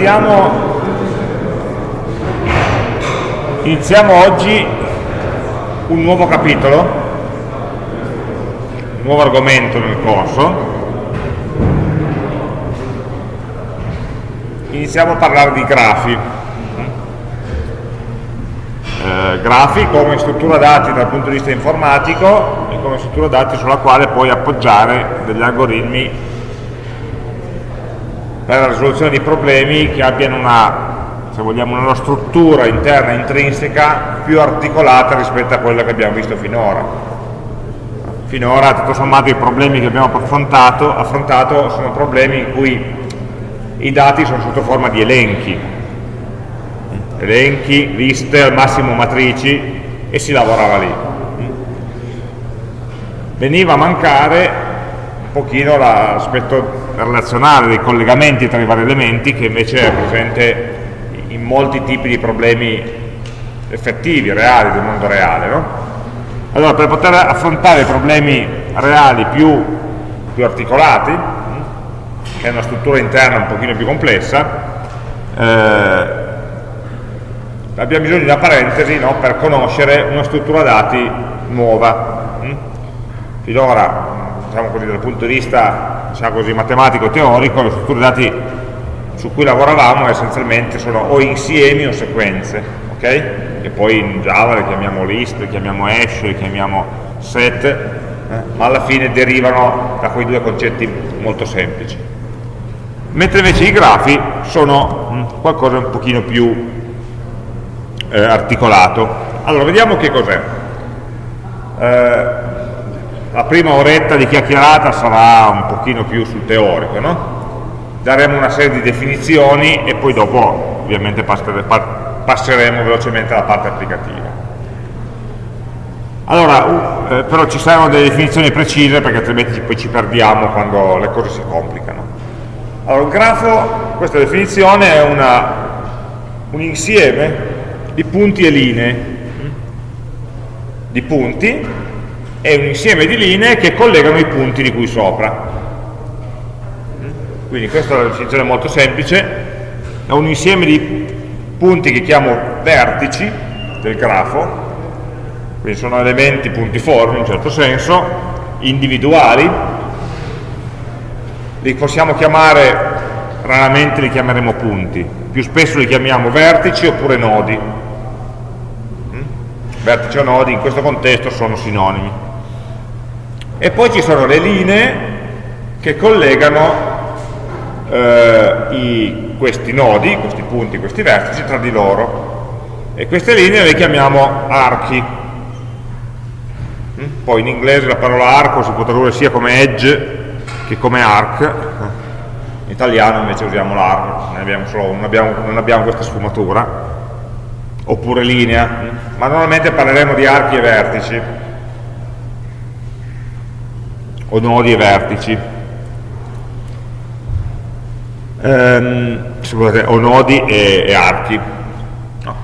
iniziamo, iniziamo oggi un nuovo capitolo, un nuovo argomento nel corso. Iniziamo a parlare di grafi. Eh, grafi come struttura dati dal punto di vista informatico e come struttura dati sulla quale puoi appoggiare degli algoritmi per la risoluzione di problemi che abbiano una, se vogliamo, una struttura interna intrinseca più articolata rispetto a quella che abbiamo visto finora. Finora, tutto sommato, i problemi che abbiamo affrontato, affrontato sono problemi in cui i dati sono sotto forma di elenchi, elenchi, liste, al massimo matrici e si lavorava lì. Veniva a mancare un pochino l'aspetto relazionale dei collegamenti tra i vari elementi che invece è presente in molti tipi di problemi effettivi, reali, del mondo reale. No? Allora, per poter affrontare problemi reali più, più articolati, che è una struttura interna un pochino più complessa, eh, abbiamo bisogno di una parentesi no, per conoscere una struttura dati nuova. Finora, diciamo così, dal punto di vista diciamo così, matematico-teorico, le strutture dati su cui lavoravamo essenzialmente sono o insiemi o sequenze, ok? Che poi in Java le chiamiamo list, le chiamiamo hash, le chiamiamo set, eh? ma alla fine derivano da quei due concetti molto semplici. Mentre invece i grafi sono mm, qualcosa un pochino più eh, articolato. Allora, vediamo che cos'è. Eh, la prima oretta di chiacchierata sarà un pochino più sul teorico, no? daremo una serie di definizioni e poi dopo ovviamente passeremo velocemente alla parte applicativa. Allora, eh, però ci saranno delle definizioni precise perché altrimenti poi ci perdiamo quando le cose si complicano. Allora, un grafo, questa definizione è una, un insieme di punti e linee, di punti è un insieme di linee che collegano i punti di cui sopra. Quindi questa è una definizione molto semplice, è un insieme di punti che chiamo vertici del grafo, quindi sono elementi puntiformi in un certo senso, individuali, li possiamo chiamare, raramente li chiameremo punti, più spesso li chiamiamo vertici oppure nodi. Vertici o nodi in questo contesto sono sinonimi e poi ci sono le linee che collegano eh, i, questi nodi, questi punti, questi vertici tra di loro. E queste linee le chiamiamo archi. Mm? poi in inglese la parola arco si può tradurre sia come edge che come arc. In italiano invece usiamo l'arco non, non, non abbiamo questa sfumatura. Oppure linea ma normalmente parleremo di archi e vertici o nodi e vertici. Ehm, scusate, o nodi e, e archi. No.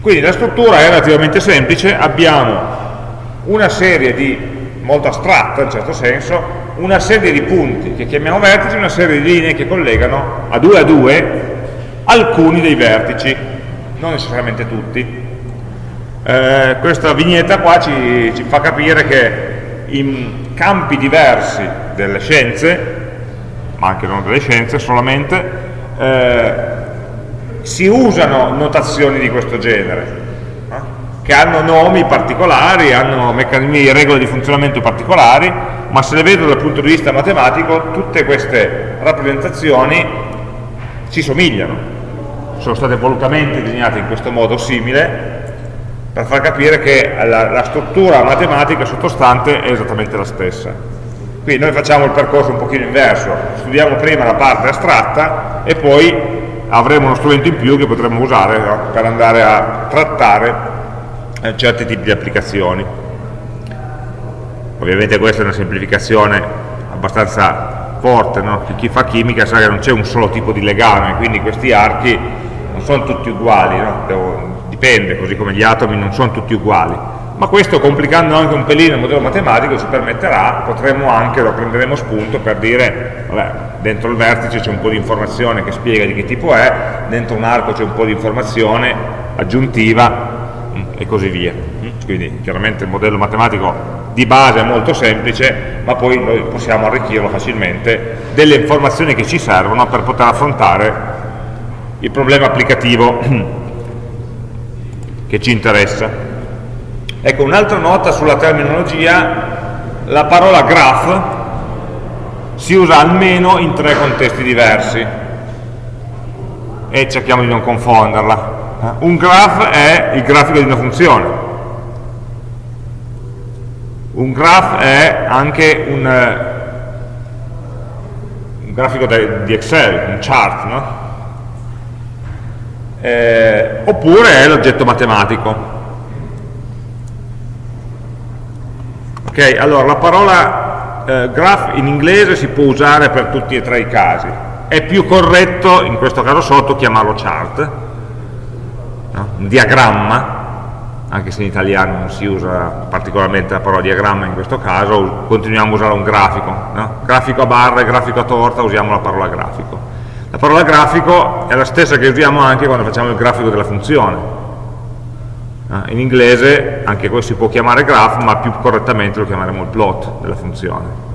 quindi la struttura è relativamente semplice. Abbiamo una serie di molto astratta in certo senso una serie di punti che chiamiamo vertici una serie di linee che collegano a due a due alcuni dei vertici non necessariamente tutti. Eh, questa vignetta qua ci, ci fa capire che in campi diversi delle scienze, ma anche non delle scienze solamente, eh, si usano notazioni di questo genere, eh, che hanno nomi particolari, hanno meccanismi e regole di funzionamento particolari, ma se le vedo dal punto di vista matematico, tutte queste rappresentazioni si somigliano, sono state volutamente disegnate in questo modo simile per far capire che la, la struttura matematica sottostante è esattamente la stessa. Qui noi facciamo il percorso un pochino inverso, studiamo prima la parte astratta e poi avremo uno strumento in più che potremo usare no? per andare a trattare eh, certi tipi di applicazioni. Ovviamente questa è una semplificazione abbastanza forte, no? chi fa chimica sa che non c'è un solo tipo di legame, quindi questi archi non sono tutti uguali, no? Devo, dipende, così come gli atomi non sono tutti uguali, ma questo complicando anche un pelino il modello matematico ci permetterà, potremmo anche, lo prenderemo spunto per dire, vabbè, dentro il vertice c'è un po' di informazione che spiega di che tipo è, dentro un arco c'è un po' di informazione aggiuntiva mm, e così via. Mm, quindi chiaramente il modello matematico di base è molto semplice, ma poi noi possiamo arricchirlo facilmente delle informazioni che ci servono per poter affrontare il problema applicativo che ci interessa. Ecco, un'altra nota sulla terminologia, la parola graph si usa almeno in tre contesti diversi e cerchiamo di non confonderla. Un graph è il grafico di una funzione, un graph è anche un, un grafico di Excel, un chart, no? Eh, oppure è l'oggetto matematico. Ok, allora la parola eh, graph in inglese si può usare per tutti e tre i casi. È più corretto, in questo caso sotto, chiamarlo chart, no? un diagramma, anche se in italiano non si usa particolarmente la parola diagramma in questo caso, continuiamo a usare un grafico. No? Grafico a barre, grafico a torta, usiamo la parola grafico. La parola grafico è la stessa che usiamo anche quando facciamo il grafico della funzione in inglese anche questo si può chiamare graph, ma più correttamente lo chiameremo il plot della funzione.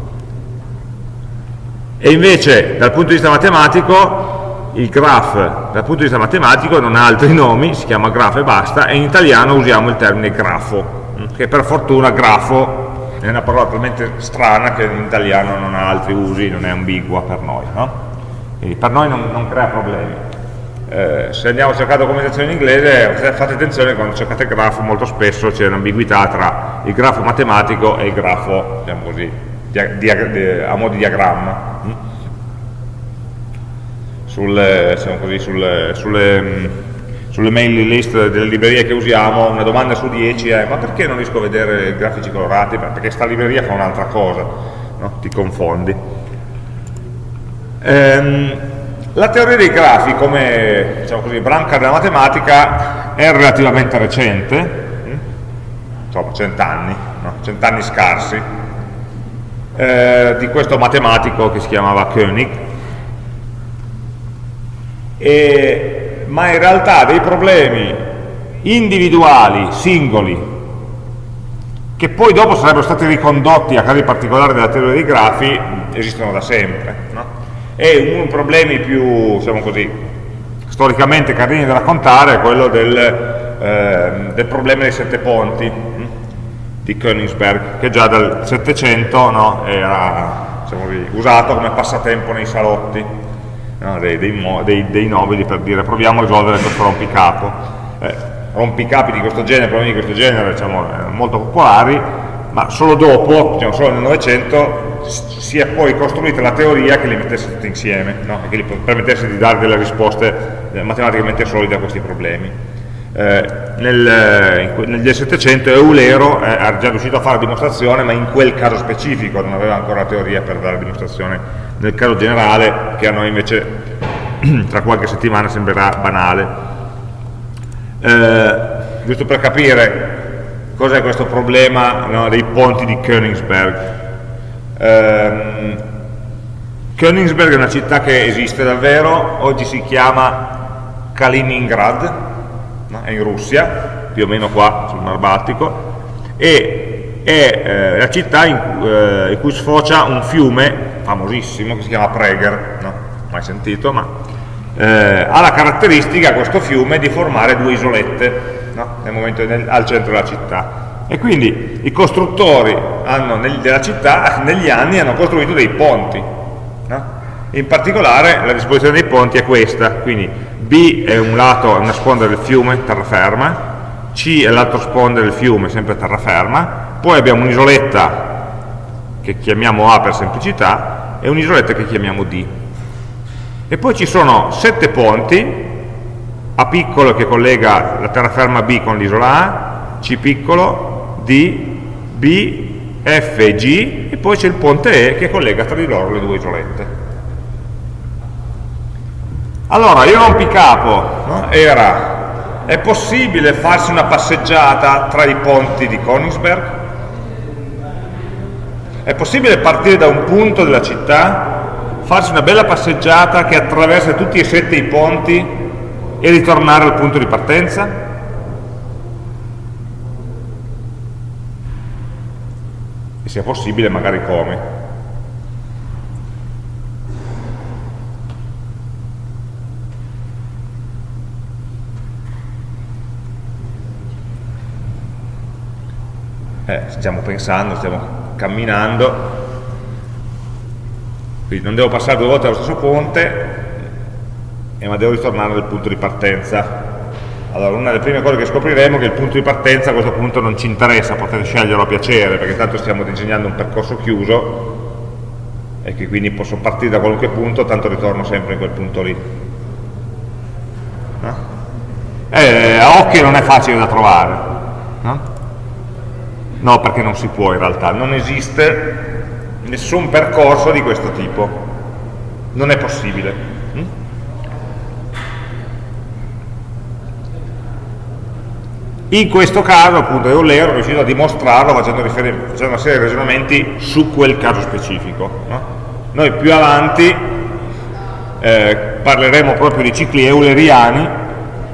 E invece dal punto di vista matematico, il graph dal punto di vista matematico non ha altri nomi, si chiama graph e basta, e in italiano usiamo il termine grafo, che per fortuna grafo è una parola talmente strana che in italiano non ha altri usi, non è ambigua per noi. No? Quindi per noi non, non crea problemi eh, se andiamo a cercare documentazione in inglese fate attenzione quando cercate il grafo molto spesso c'è un'ambiguità tra il grafo matematico e il grafo diciamo così, a mo' di diagramma mm? sulle, diciamo così, sulle, sulle, mm, sulle mail list delle librerie che usiamo una domanda su 10 è ma perché non riesco a vedere i grafici colorati? perché sta libreria fa un'altra cosa no? ti confondi ehm, la teoria dei grafi come diciamo così, branca della matematica è relativamente recente, mm? insomma cent'anni, no? cent'anni scarsi, eh, di questo matematico che si chiamava Koenig, e, ma in realtà dei problemi individuali, singoli, che poi dopo sarebbero stati ricondotti a casi particolari della teoria dei grafi, esistono da sempre. No? E uno dei problemi più, diciamo così, storicamente carini da raccontare è quello del, eh, del problema dei sette ponti hm, di Königsberg, che già dal 700 no, era diciamo così, usato come passatempo nei salotti no, dei, dei, dei, nobili per dire proviamo a risolvere questo rompicapo. Eh, rompicapi di questo genere, problemi di questo genere, diciamo, molto popolari, ma solo dopo, diciamo, solo nel Novecento, si è poi costruita la teoria che li mettesse tutti insieme, no? e che gli permettesse di dare delle risposte eh, matematicamente solide a questi problemi. Eh, nel, negli 700 Eulero eh, già riuscito a fare la dimostrazione, ma in quel caso specifico non aveva ancora la teoria per dare la dimostrazione nel caso generale, che a noi invece tra qualche settimana sembrerà banale. Eh, giusto per capire cos'è questo problema no, dei ponti di Königsberg Um, Königsberg è una città che esiste davvero, oggi si chiama Kaliningrad, no? è in Russia, più o meno qua sul Mar Baltico, e è eh, la città in, eh, in, cui sfocia un fiume famosissimo che si chiama Prager, no? mai sentito, ma eh, ha la caratteristica questo fiume di formare due isolette no? nel momento, nel, al centro della città e quindi i costruttori hanno, della città negli anni hanno costruito dei ponti. No? In particolare la disposizione dei ponti è questa, quindi B è un lato, una sponda del fiume, terraferma, C è l'altro sponda del fiume, sempre terraferma, poi abbiamo un'isoletta che chiamiamo A per semplicità e un'isoletta che chiamiamo D. E poi ci sono sette ponti, A piccolo che collega la terraferma B con l'isola A, C piccolo, D, B, F e G e poi c'è il ponte E che collega tra di loro le due isolette. Allora, il rompicapo no? era È possibile farsi una passeggiata tra i ponti di Königsberg? È possibile partire da un punto della città, farsi una bella passeggiata che attraversa tutti e sette i ponti e ritornare al punto di partenza? E sia possibile magari come? eh, stiamo pensando, stiamo camminando, quindi non devo passare due volte allo stesso ponte, eh, ma devo ritornare al punto di partenza. Allora, una delle prime cose che scopriremo è che il punto di partenza a questo punto non ci interessa, potete sceglierlo a piacere, perché tanto stiamo disegnando un percorso chiuso e che quindi posso partire da qualunque punto, tanto ritorno sempre in quel punto lì. No? Eh, a occhio non è facile da trovare. No? No, perché non si può in realtà, non esiste nessun percorso di questo tipo, non è possibile. Mm? In questo caso, appunto, Euler è riuscito a dimostrarlo facendo, facendo, una serie di ragionamenti su quel caso specifico. No? Noi più avanti eh, parleremo proprio di cicli euleriani,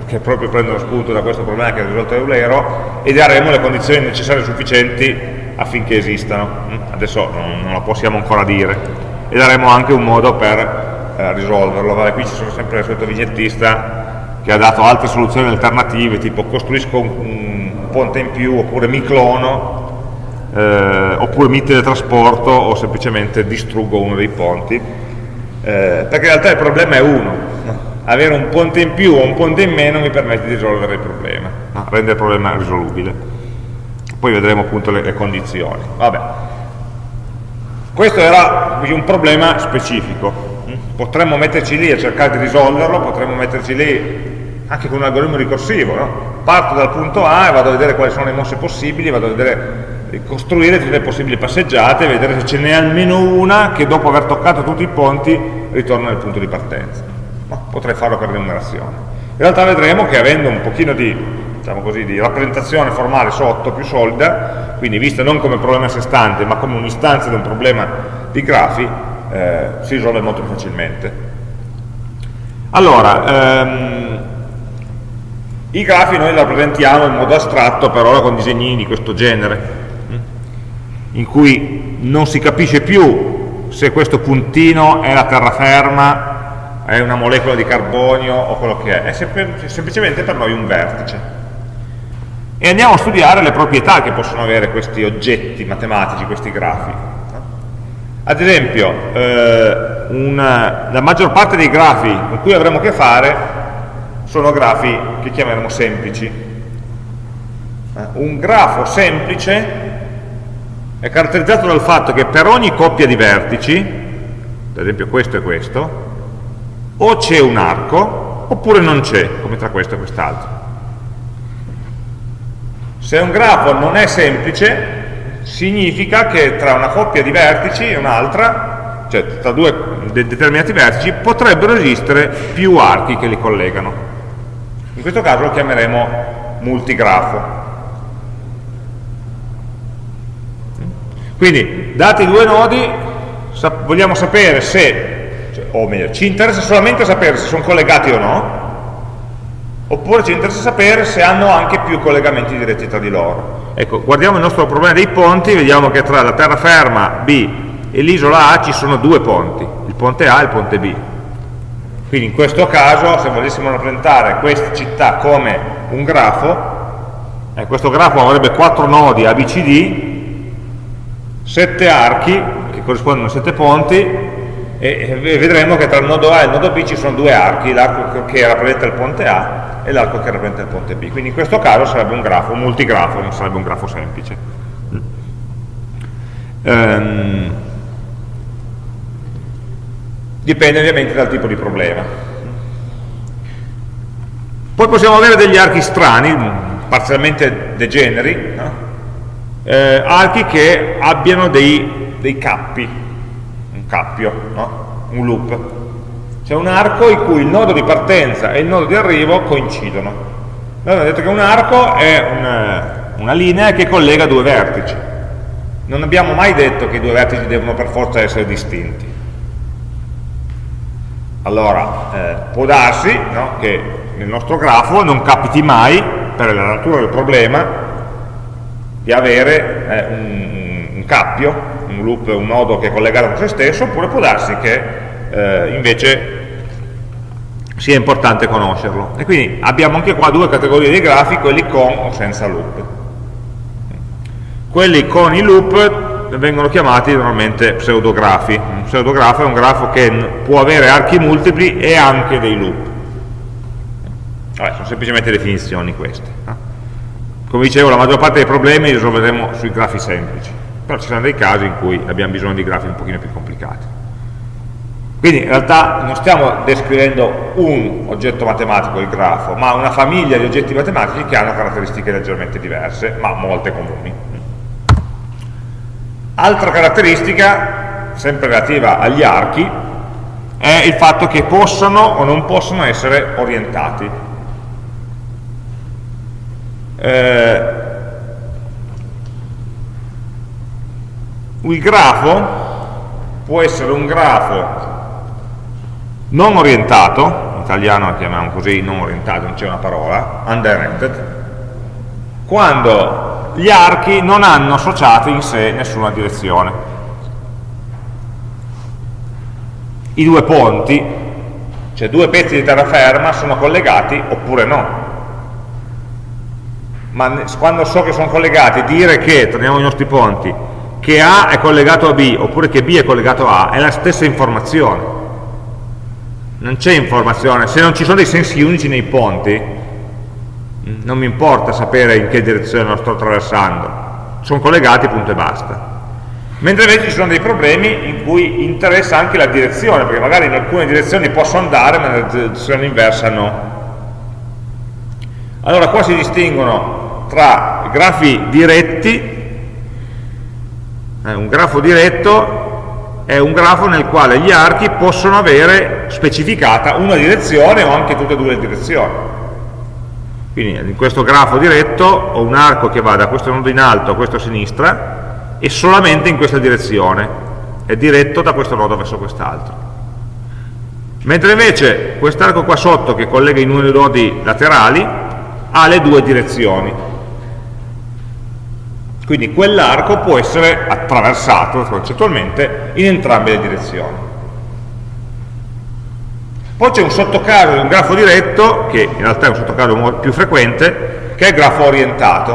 che proprio prendono spunto da questo problema che ha risolto Eulero e daremo le condizioni necessarie e sufficienti affinché esistano. Mm? Adesso non, non, lo possiamo ancora dire. E daremo anche un modo per eh, risolverlo. Vabbè, qui ci sono sempre il solito vignettista che ha dato altre soluzioni alternative, tipo costruisco un, un ponte in più, oppure mi clono, eh, oppure mi teletrasporto, o semplicemente distruggo uno dei ponti. Eh, perché in realtà il problema è uno, avere un ponte in più o un ponte in meno mi permette di risolvere il problema, no? rendere il problema risolubile. Poi vedremo appunto le, le condizioni. Vabbè. Questo era un problema specifico. Potremmo metterci lì a cercare di risolverlo, potremmo metterci lì anche con un algoritmo ricorsivo. No? Parto dal punto A e vado a vedere quali sono le mosse possibili, vado a vedere costruire tutte le possibili passeggiate, vedere se ce n'è almeno una che dopo aver toccato tutti i ponti ritorna nel punto di partenza ma potrei farlo per remunerazione. In realtà vedremo che avendo un pochino di, diciamo così, di rappresentazione formale sotto, più solida, quindi vista non come problema a sé stante, ma come un'istanza di un problema di grafi, eh, si risolve molto più facilmente. Allora, ehm, i grafi noi li rappresentiamo in modo astratto per ora con disegnini di questo genere, in cui non si capisce più se questo puntino è la terraferma è una molecola di carbonio o quello che è, è semplicemente per noi un vertice. E andiamo a studiare le proprietà che possono avere questi oggetti matematici, questi grafi. Ad esempio, eh, una, la maggior parte dei grafi con cui avremo a che fare sono grafi che chiameremo semplici. Eh, un grafo semplice è caratterizzato dal fatto che per ogni coppia di vertici, ad esempio questo e questo, o c'è un arco oppure non c'è, come tra questo e quest'altro. Se un grafo non è semplice, significa che tra una coppia di vertici e un'altra, cioè tra due determinati vertici, potrebbero esistere più archi che li collegano. In questo caso lo chiameremo multigrafo. Quindi, dati due nodi, vogliamo sapere se cioè, o meglio, ci interessa solamente sapere se sono collegati o no, oppure ci interessa sapere se hanno anche più collegamenti diretti tra di loro. Ecco, guardiamo il nostro problema dei ponti, vediamo che tra la terraferma B e l'isola A ci sono due ponti, il ponte A e il ponte B. Quindi in questo caso, se volessimo rappresentare questa città come un grafo, eh, questo grafo avrebbe quattro nodi ABCD, sette archi, che corrispondono a sette ponti, e vedremo che tra il nodo A e il nodo B ci sono due archi, l'arco che rappresenta il ponte A e l'arco che rappresenta il ponte B. Quindi in questo caso sarebbe un grafo, un multigrafo, non sarebbe un grafo semplice. Um, dipende ovviamente dal tipo di problema. Poi possiamo avere degli archi strani, parzialmente degeneri, no? eh, archi che abbiano dei, dei cappi, cappio, no? un loop. C'è un arco in cui il nodo di partenza e il nodo di arrivo coincidono. Allora, detto che un arco è una, una linea che collega due vertici. Non abbiamo mai detto che i due vertici devono per forza essere distinti. Allora, eh, può darsi no, che nel nostro grafo non capiti mai, per la natura del problema, di avere eh, un, un, cappio, un loop, un nodo che è collegato con se stesso, oppure può darsi che eh, invece sia importante conoscerlo. E quindi abbiamo anche qua due categorie di grafi, quelli con o senza loop. Quelli con i loop vengono chiamati normalmente pseudografi. Un pseudografo è un grafo che può avere archi multipli e anche dei loop. Vabbè, sono semplicemente definizioni queste. Come dicevo, la maggior parte dei problemi li risolveremo sui grafi semplici, però ci saranno dei casi in cui abbiamo bisogno di grafi un pochino più complicati. Quindi in realtà non stiamo descrivendo un oggetto matematico, il grafo, ma una famiglia di oggetti matematici che hanno caratteristiche leggermente diverse, ma molte comuni. Altra caratteristica, sempre relativa agli archi, è il fatto che possano o non possono essere orientati. Eh, il grafo può essere un grafo non orientato, in italiano lo chiamiamo così, non orientato, non c'è una parola, undirected, quando gli archi non hanno associato in sé nessuna direzione. I due ponti, cioè due pezzi di terraferma, sono collegati oppure no. Ma quando so che sono collegati, dire che, torniamo ai nostri ponti, che A è collegato a B oppure che B è collegato a A è la stessa informazione non c'è informazione, se non ci sono dei sensi unici nei ponti, non mi importa sapere in che direzione lo sto attraversando, sono collegati punto e basta. Mentre invece ci sono dei problemi in cui interessa anche la direzione, perché magari in alcune direzioni posso andare, ma nella direzione inversa no. Allora qua si distinguono tra grafi diretti, eh, un grafo diretto è un grafo nel quale gli archi possono avere specificata una direzione o anche tutte e due le direzioni. Quindi in questo grafo diretto ho un arco che va da questo nodo in alto a questo a sinistra e solamente in questa direzione, è diretto da questo nodo verso quest'altro. Mentre invece quest'arco qua sotto che collega i due nodi laterali ha le due direzioni, quindi quell'arco può essere attraversato concettualmente in entrambe le direzioni. Poi c'è un sottocaso di un grafo diretto, che in realtà è un sottocaso più frequente, che è il grafo orientato.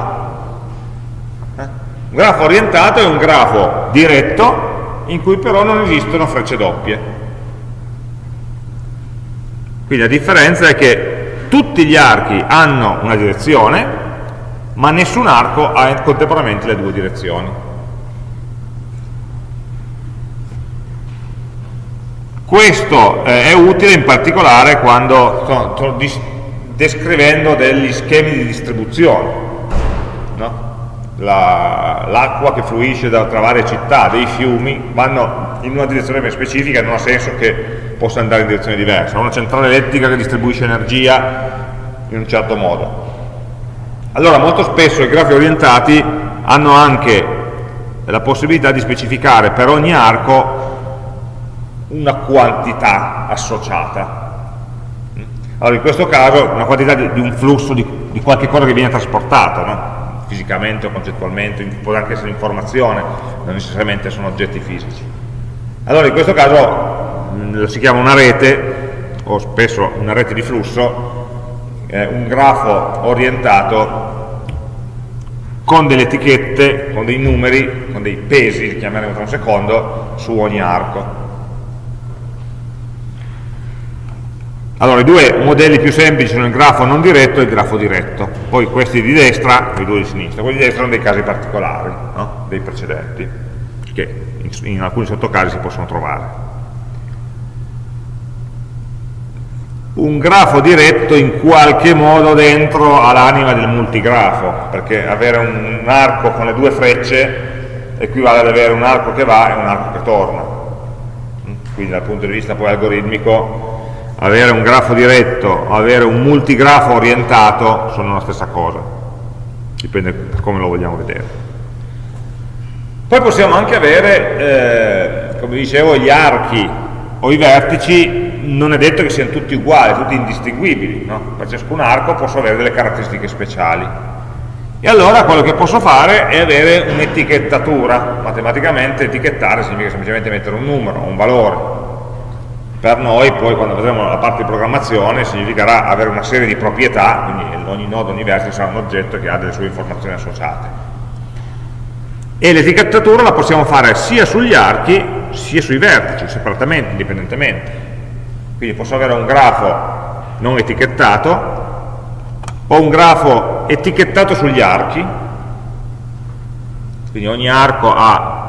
Eh? Un grafo orientato è un grafo diretto in cui però non esistono frecce doppie. Quindi la differenza è che tutti gli archi hanno una direzione, ma nessun arco ha contemporaneamente le due direzioni. Questo eh, è utile in particolare quando sto, descrivendo degli schemi di distribuzione. No? L'acqua la, che fluisce da, tra varie città, dei fiumi, vanno in una direzione ben specifica, non ha senso che possa andare in direzione diversa. Una centrale elettrica che distribuisce energia in un certo modo allora molto spesso i grafi orientati hanno anche la possibilità di specificare per ogni arco una quantità associata. Allora in questo caso una quantità di, di un flusso di, di, qualche cosa che viene trasportato, no? fisicamente o concettualmente, può anche essere informazione, non necessariamente sono oggetti fisici. Allora in questo caso mh, si chiama una rete, o spesso una rete di flusso, eh, un grafo orientato con delle etichette, con dei numeri, con dei pesi, li chiameremo tra un secondo, su ogni arco. Allora, i due modelli più semplici sono il grafo non diretto e il grafo diretto. Poi questi di destra e i due di sinistra. Quelli di destra sono dei casi particolari, no? dei precedenti, che in, in alcuni sottocasi si possono trovare. Un grafo diretto in qualche modo dentro all'anima del multigrafo, perché avere un, arco con le due frecce equivale ad avere un arco che va e un arco che torna. Quindi dal punto di vista poi algoritmico avere un grafo diretto, avere un multigrafo orientato sono la stessa cosa, dipende da come lo vogliamo vedere. Poi possiamo anche avere, eh, come dicevo, gli archi o i vertici, non è detto che siano tutti uguali, tutti indistinguibili, no? per ciascun arco posso avere delle caratteristiche speciali. E allora quello che posso fare è avere un'etichettatura, matematicamente etichettare significa semplicemente mettere un numero, un valore, per noi poi quando vedremo la parte di programmazione significherà avere una serie di proprietà, quindi ogni nodo, ogni vertice sarà un oggetto che ha delle sue informazioni associate. E l'etichettatura la possiamo fare sia sugli archi sia sui vertici, separatamente, indipendentemente. Quindi posso avere un grafo non etichettato o un grafo etichettato sugli archi, quindi ogni arco ha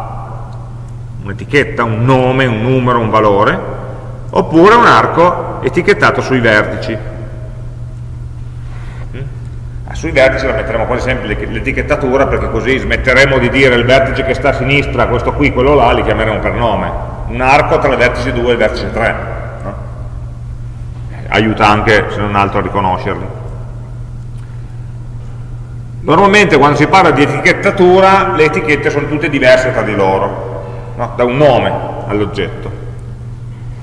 un'etichetta, un nome, un numero, un valore, oppure un arco etichettato sui vertici. Mm? Ah, sui vertici la metteremo quasi sempre l'etichettatura perché così smetteremo di dire il vertice che sta a sinistra, questo qui, quello là, li chiameremo per nome. Un arco tra il vertice 2 e il vertice 3. Aiuta anche, se non altro, a riconoscerli. Normalmente quando si parla di etichettatura le etichette sono tutte diverse tra di loro, no? da un nome all'oggetto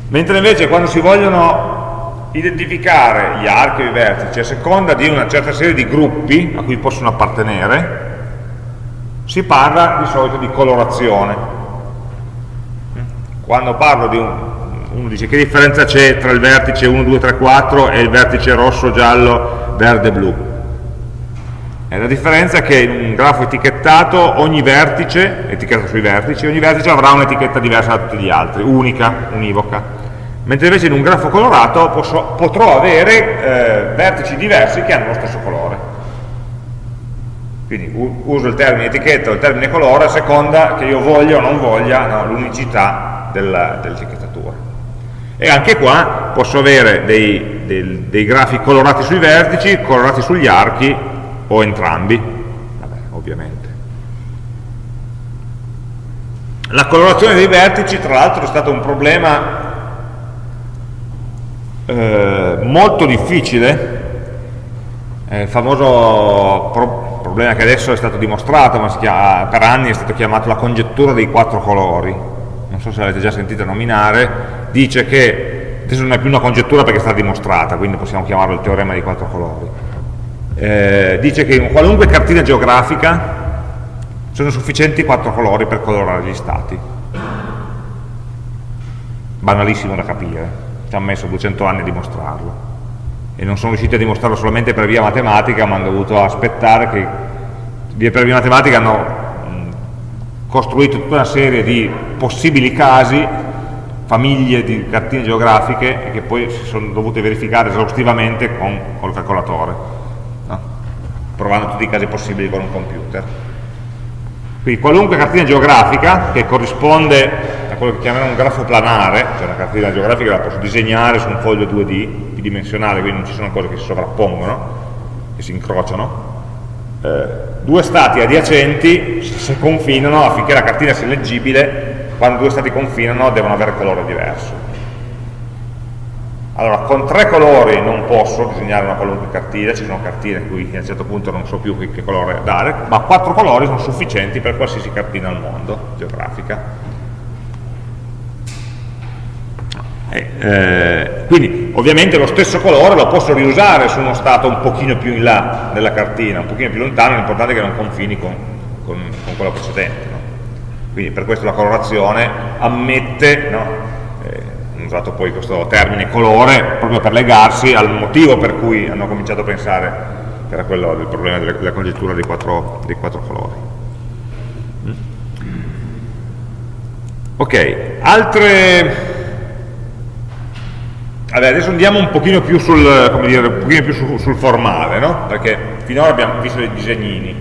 mentre invece quando si vogliono identificare gli archi e i vertici a seconda di una certa serie di gruppi a cui possono appartenere si parla di solito di colorazione quando parlo di un uno dice che differenza c'è tra il vertice 1, 2, 3, 4 e il vertice rosso, giallo, verde, blu e la differenza è che in un grafo etichettato ogni vertice, etichettato sui vertici, ogni vertice avrà un'etichetta diversa da tutti gli altri, unica, univoca mentre invece in un grafo colorato posso, potrò avere eh, vertici diversi che hanno lo stesso colore. Quindi uso il termine etichetta o il termine colore a seconda che io voglia o non voglia no, l'unicità dell'etichettatura. E anche qua posso avere dei, dei, dei, grafi colorati sui vertici, colorati sugli archi o entrambi, Vabbè, ovviamente. La colorazione dei vertici tra l'altro è stato un problema eh, molto difficile, eh, il famoso pro problema che adesso è stato dimostrato, ma per anni è stato chiamato la congettura dei quattro colori, non so se l'avete già sentito nominare, dice che, adesso non è più una congettura perché è stata dimostrata, quindi possiamo chiamarlo il teorema dei quattro colori, eh, dice che in qualunque cartina geografica sono sufficienti quattro colori per colorare gli stati. Banalissimo da capire ci hanno messo 200 anni a dimostrarlo. E non sono riusciti a dimostrarlo solamente per via matematica ma hanno dovuto aspettare che per via matematica hanno costruito tutta una serie di possibili casi famiglie di cartine geografiche che poi si sono dovute verificare esaustivamente con, il calcolatore no? provando tutti i casi possibili con un computer quindi qualunque cartina geografica che corrisponde a quello che chiamiamo un grafo planare, cioè una cartina geografica la posso disegnare su un foglio 2D bidimensionale, quindi non ci sono cose che si sovrappongono, che si incrociano, eh, due stati adiacenti se confinano affinché la cartina sia leggibile, quando due stati confinano devono avere colore diverso. Allora, con tre colori non posso disegnare una qualunque cartina, ci sono cartine in cui a un certo punto non so più che colore dare, ma quattro colori sono sufficienti per qualsiasi cartina al mondo geografica. Eh, quindi ovviamente lo stesso colore lo posso riusare su uno stato un pochino più in là della cartina, un pochino più lontano, l'importante è che non confini con, con, con quello precedente. Quindi per questo la colorazione ammette, no? eh, hanno usato poi questo termine colore proprio per legarsi al motivo per cui hanno cominciato a pensare che era quello del problema della, congettura dei quattro, dei quattro colori. Mm? Ok, altre Vabbè, adesso andiamo un pochino più sul, dire, pochino più sul, sul formale, no? perché finora abbiamo visto dei disegnini,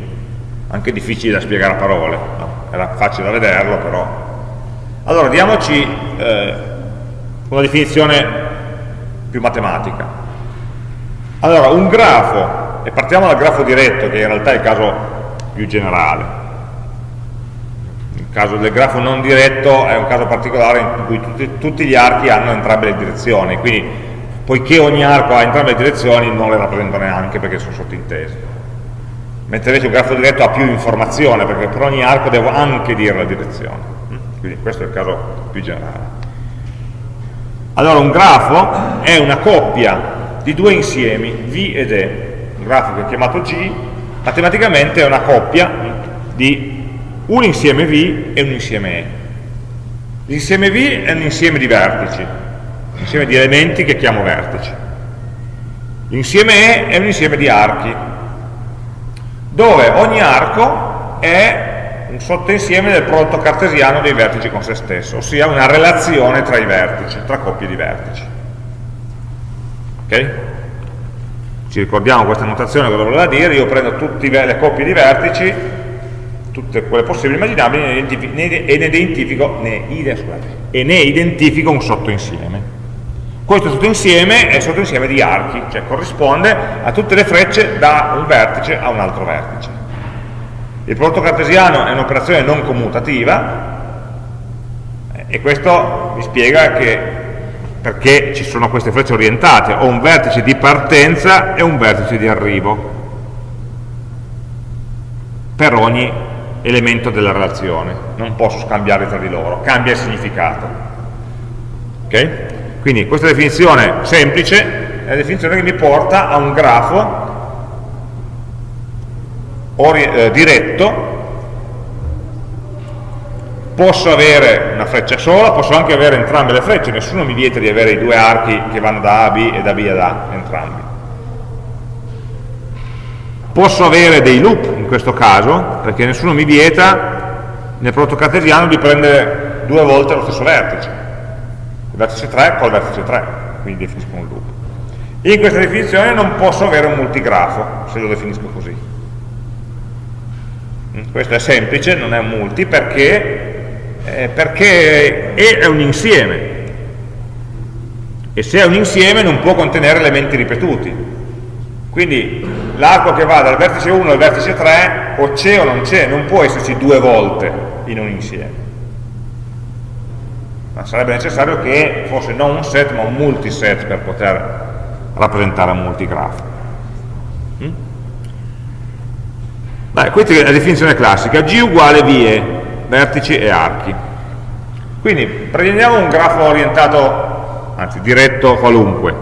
anche difficili da spiegare a parole, no? Era facile da vederlo però. Allora, diamoci eh, una definizione più matematica. Allora, un grafo, e partiamo dal grafo diretto, che in realtà è il caso più generale, caso del grafo non diretto è un caso particolare in cui tutti, tutti gli archi hanno entrambe le direzioni, quindi poiché ogni arco ha entrambe le direzioni non le rappresento neanche perché sono sottintesi mentre invece un grafo diretto ha più informazione perché per ogni arco devo anche dire la direzione. Quindi questo è il caso più generale. Allora un grafo è una coppia di due insiemi V ed E. Un grafo che è chiamato G. Matematicamente è una coppia di un insieme V e un insieme E. L'insieme V è un insieme di vertici un insieme di elementi che chiamo vertici. L'insieme E è un insieme di archi dove ogni arco è un sottoinsieme del prodotto cartesiano dei vertici con se stesso, ossia una relazione tra i vertici, tra coppie di vertici. Ok? Ci ricordiamo questa notazione cosa voleva dire, io prendo tutte le coppie di vertici, tutte quelle possibili immaginabili, e ne identifico, ne, e ne identifico un sottoinsieme. Questo sottoinsieme è sottoinsieme di archi, cioè corrisponde a tutte le frecce da un vertice a un altro vertice. Il prodotto cartesiano è un'operazione non commutativa e questo mi spiega che perché ci sono queste frecce orientate, ho un vertice di partenza e un vertice di arrivo per ogni elemento della relazione, non posso scambiarli tra di loro, cambia il significato. Okay? Quindi questa definizione semplice è la definizione che mi porta a un grafo eh, diretto, posso avere una freccia sola, posso anche avere entrambe le frecce, nessuno mi vieta di avere i due archi che vanno da A a B e da B ad A, entrambi. Posso avere dei loop in questo caso, perché nessuno mi vieta nel prodotto cartesiano di prendere due volte lo stesso vertice il vertice 3 col vertice 3, quindi definisco un loop. In questa definizione non posso avere un multigrafo, se lo definisco così. Mm, questo è semplice, non è un multi, perché, eh, perché è un insieme. E se è un insieme non può contenere elementi ripetuti. Quindi l'arco che va dal vertice 1 al vertice 3 o c'è o non c'è, non può esserci due volte in un insieme ma sarebbe necessario che fosse non un set ma un multiset per poter rappresentare un multigrafo mm? Beh, questa è la definizione classica. G uguale vie, vertici e archi. Quindi prendiamo un grafo orientato anzi diretto qualunque.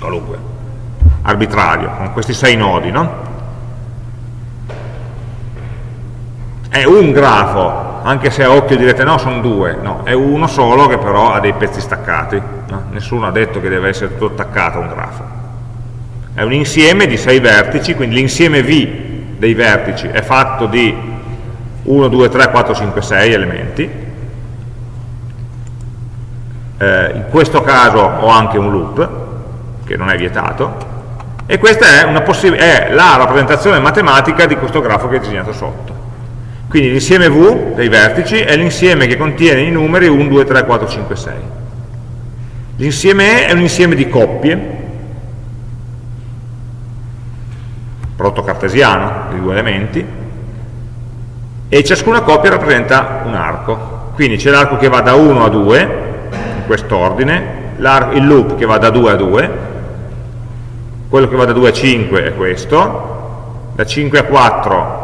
Qualunque. Arbitrario con questi sei nodi no? è un grafo anche se a occhio direte no, sono due, no, è uno solo che però ha dei pezzi staccati, no? nessuno ha detto che deve essere tutto attaccato a un grafo. È un insieme di sei vertici, quindi l'insieme V dei vertici è fatto di 1, 2, 3, 4, 5, 6 elementi. Eh, in questo caso ho anche un loop, che non è vietato, e questa è, è la rappresentazione matematica di questo grafo che ho disegnato sotto. Quindi l'insieme V dei vertici è l'insieme che contiene i numeri 1, 2, 3, 4, 5, 6. L'insieme E è un insieme di coppie, prodotto cartesiano di due elementi, e ciascuna coppia rappresenta un arco. Quindi c'è l'arco che va da 1 a 2, in quest'ordine, il loop che va da 2 a 2, quello che va da 2 a 5 è questo, da 5 a 4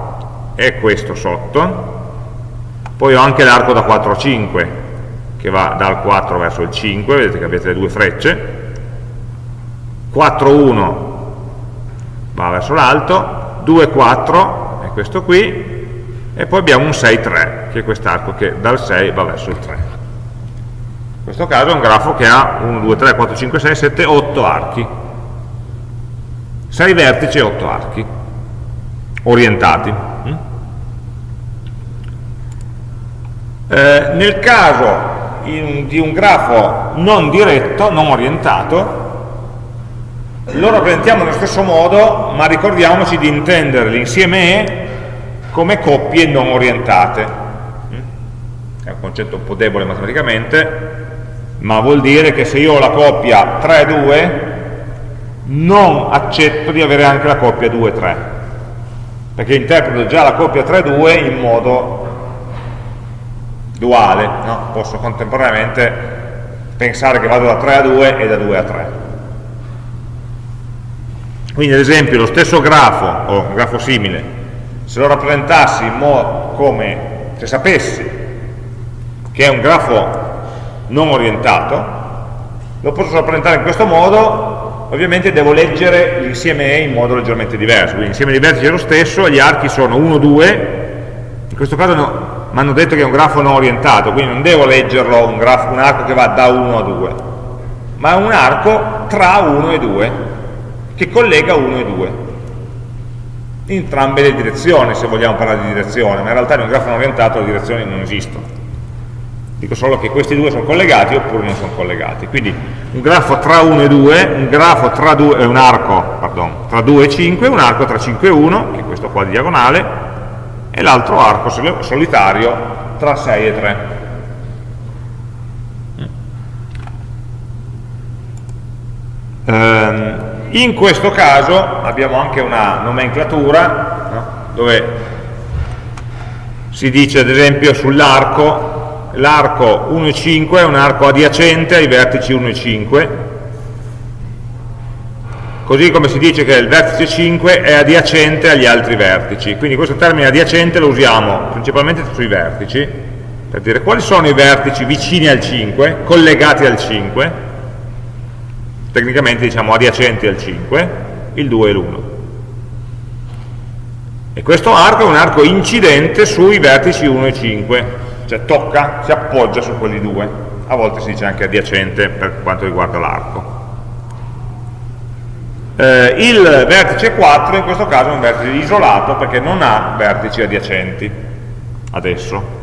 è questo sotto, poi ho anche l'arco da 4 a 5 che va dal 4 verso il 5, vedete che avete le due frecce, 4, 1 va verso l'alto, 2, 4 è questo qui, e poi abbiamo un 6, 3, che è quest'arco che dal 6 va verso il 3. In questo caso è un grafo che ha 1, 2, 3, 4, 5, 6, 7, 8 archi. 6 vertici e 8 archi orientati. Eh, nel caso in, di un grafo non diretto, non orientato, lo rappresentiamo nello stesso modo, ma ricordiamoci di intendere l'insieme E come coppie non orientate. Mm? È un concetto un po' debole matematicamente, ma vuol dire che se io ho la coppia 3-2, non accetto di avere anche la coppia 2-3, perché interpreto già la coppia 3-2 in modo duale, no? posso contemporaneamente pensare che vado da 3 a 2 e da 2 a 3. Quindi ad esempio lo stesso grafo, o un grafo simile, se lo rappresentassi in modo come se sapessi che è un grafo non orientato, lo posso rappresentare in questo modo, ovviamente devo leggere l'insieme E in modo leggermente diverso, quindi l'insieme di vertici è lo stesso, gli archi sono 1, 2, in questo caso no, mi hanno detto che è un grafo non orientato, quindi non devo leggerlo un, grafo, un arco che va da 1 a 2, ma è un arco tra 1 e 2, che collega 1 e 2, in entrambe le direzioni, se vogliamo parlare di direzione, ma in realtà in un grafo non orientato le direzioni non esistono. Dico solo che questi due sono collegati oppure non sono collegati. Quindi un grafo tra 1 e 2, un grafo tra 2, eh, un arco pardon, tra 2 e 5, un arco tra 5 e 1, che è questo qua di diagonale, e l'altro arco solitario tra 6 e 3. Ehm, in questo caso abbiamo anche una nomenclatura no? dove si dice ad esempio sull'arco l'arco 1 e 5 è un arco adiacente ai vertici 1 e 5 così come si dice che il vertice 5 è adiacente agli altri vertici. Quindi questo termine adiacente lo usiamo principalmente sui vertici, per dire quali sono i vertici vicini al 5, collegati al 5, tecnicamente diciamo adiacenti al 5, il 2 e l'1. E questo arco è un arco incidente sui vertici 1 e 5, cioè tocca, si appoggia su quelli due. A volte si dice anche adiacente per quanto riguarda l'arco. Eh, il vertice 4 in questo caso è un vertice isolato perché non ha vertici adiacenti adesso.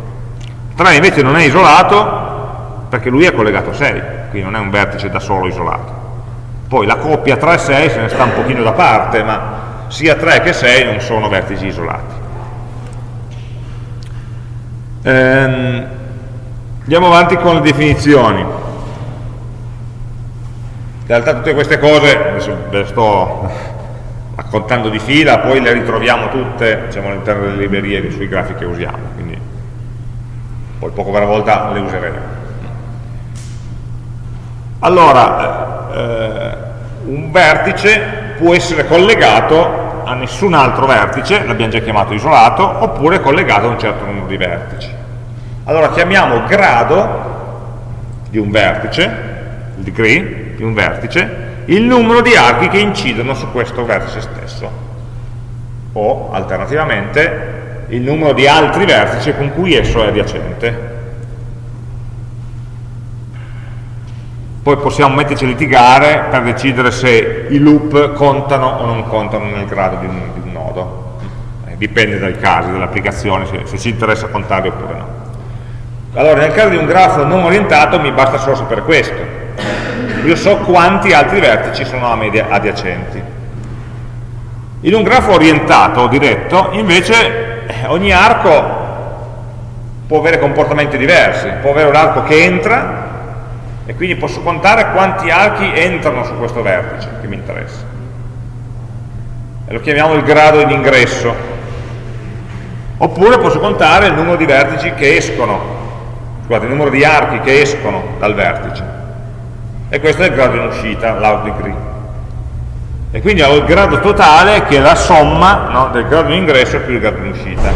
3 invece non è isolato perché lui è collegato a 6 quindi non è un vertice da solo isolato. Poi la coppia 3 e 6 se ne sta un pochino da parte ma sia 3 che 6 non sono vertici isolati. Ehm, andiamo avanti con le definizioni in realtà tutte queste cose, adesso ve le sto raccontando di fila, poi le ritroviamo tutte diciamo, all'interno delle librerie sui grafici che usiamo, quindi poi poco per volta le useremo. Allora, eh, un vertice può essere collegato a nessun altro vertice, l'abbiamo già chiamato isolato, oppure collegato a un certo numero di vertici. Allora chiamiamo grado di un vertice, il degree, di un vertice, il numero di archi che incidono su questo vertice stesso. O, alternativamente, il numero di altri vertici con cui esso è adiacente. Poi possiamo metterci a litigare per decidere se i loop contano o non contano nel grado di un, di un nodo. Eh, dipende dai casi, dall'applicazione, se, se ci interessa contarli oppure no. Allora, nel caso di un grafo non orientato mi basta solo sapere questo io so quanti altri vertici sono a me adiacenti. In un grafo orientato diretto, invece, eh, ogni arco può avere comportamenti diversi, può avere un arco che entra e quindi posso contare quanti archi entrano su questo vertice che mi interessa. E lo chiamiamo il grado in ingresso. Oppure posso contare il numero di vertici che escono, scusate, il numero di archi che escono dal vertice e questo è il grado in uscita, l'out degree. E quindi ho il grado totale che è la somma no, del grado in ingresso più il grado in uscita.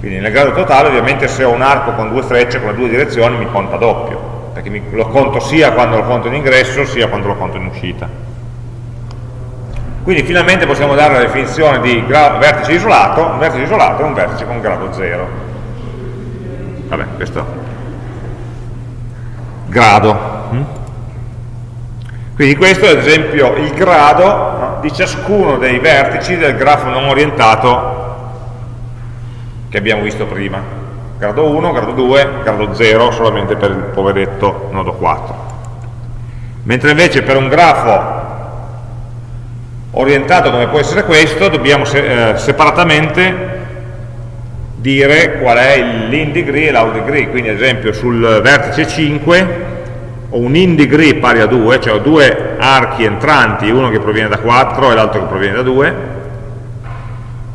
Quindi nel grado totale ovviamente se ho un arco con due frecce, con le due direzioni, mi conta doppio, perché mi, lo conto sia quando lo conto in ingresso sia quando lo conto in uscita. Quindi finalmente possiamo dare la definizione di vertice isolato, un vertice isolato è un vertice con grado 0. Vabbè, questo grado. Quindi questo è ad esempio il grado no, di ciascuno dei vertici del grafo non orientato che abbiamo visto prima. Grado 1, grado 2, grado 0 solamente per il poveretto nodo 4. Mentre invece per un grafo orientato come può essere questo, dobbiamo se eh, separatamente dire qual è l'in degree e l'out degree. Quindi ad esempio sul vertice 5 ho un in degree pari a 2, cioè ho due archi entranti, uno che proviene da 4 e l'altro che proviene da 2,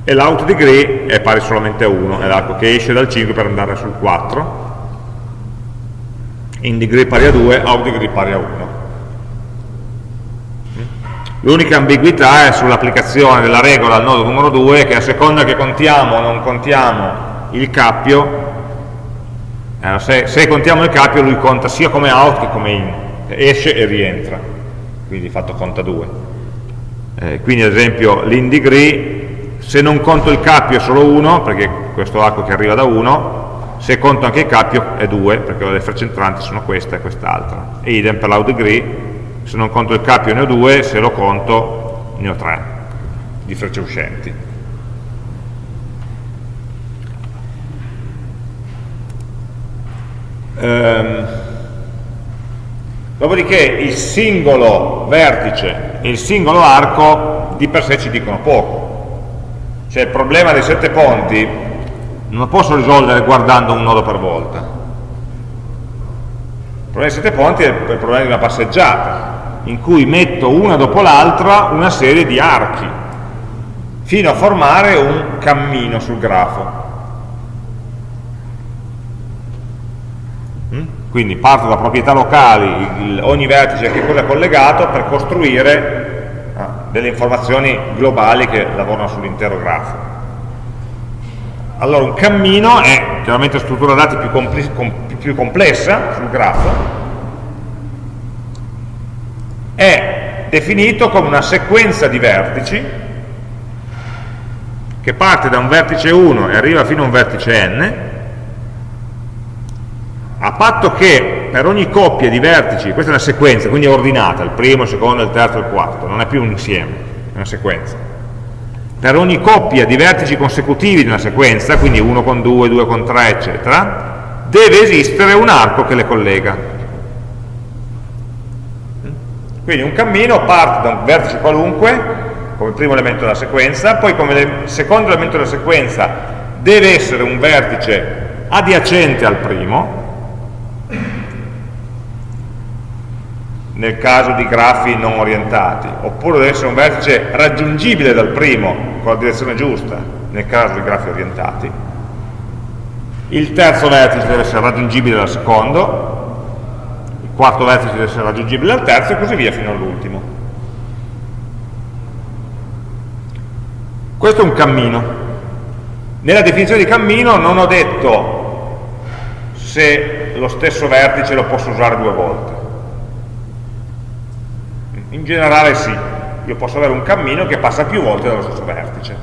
e l'out degree è pari solamente a 1, è l'arco che esce dal 5 per andare sul 4. in degree pari a 2, out degree pari a 1. L'unica ambiguità è sull'applicazione della regola al nodo numero 2 che a seconda che contiamo o non contiamo il cappio, eh, se, se, contiamo il cappio lui conta sia come out che come in, esce e rientra, quindi di fatto conta 2. Eh, quindi ad esempio l'in degree, se non conto il cappio è solo 1, perché questo arco che arriva da 1, se conto anche il cappio è 2, perché le frecce entranti sono questa e quest'altra. E idem per l'out degree, se non conto il cappio ne ho due, se lo conto ne ho tre di frecce uscenti. Ehm, dopodiché il singolo vertice e il singolo arco di per sé ci dicono poco. Cioè il problema dei sette ponti non lo posso risolvere guardando un nodo per volta il problema dei sette ponti è il problema di una passeggiata, in cui metto una dopo l'altra una serie di archi, fino a formare un cammino sul grafo. Quindi parto da proprietà locali, ogni vertice a che cosa è collegato, per costruire ah, delle informazioni globali che lavorano sull'intero grafo. Allora un cammino è chiaramente struttura dati più, più complessa sul grafo, è definito come una sequenza di vertici che parte da un vertice 1 e arriva fino a un vertice n, a patto che per ogni coppia di vertici, questa è una sequenza, quindi è ordinata, il primo, il secondo, il terzo, il quarto, non è più un insieme, è una sequenza. Per ogni coppia di vertici consecutivi di una sequenza, quindi 1 con 2, 2 con 3, eccetera, deve esistere un arco che le collega. Quindi un cammino parte da un vertice qualunque, come primo elemento della sequenza, poi come secondo elemento della sequenza deve essere un vertice adiacente al primo, nel caso di grafi non orientati, oppure deve essere un vertice raggiungibile dal primo con la direzione giusta, nel caso di grafi orientati, il terzo vertice deve essere raggiungibile dal secondo, il quarto vertice deve essere raggiungibile dal terzo e così via fino all'ultimo. Questo è un cammino. Nella definizione di cammino non ho detto se lo stesso vertice lo posso usare due volte. In generale sì, io posso avere un cammino che passa più volte dallo stesso vertice.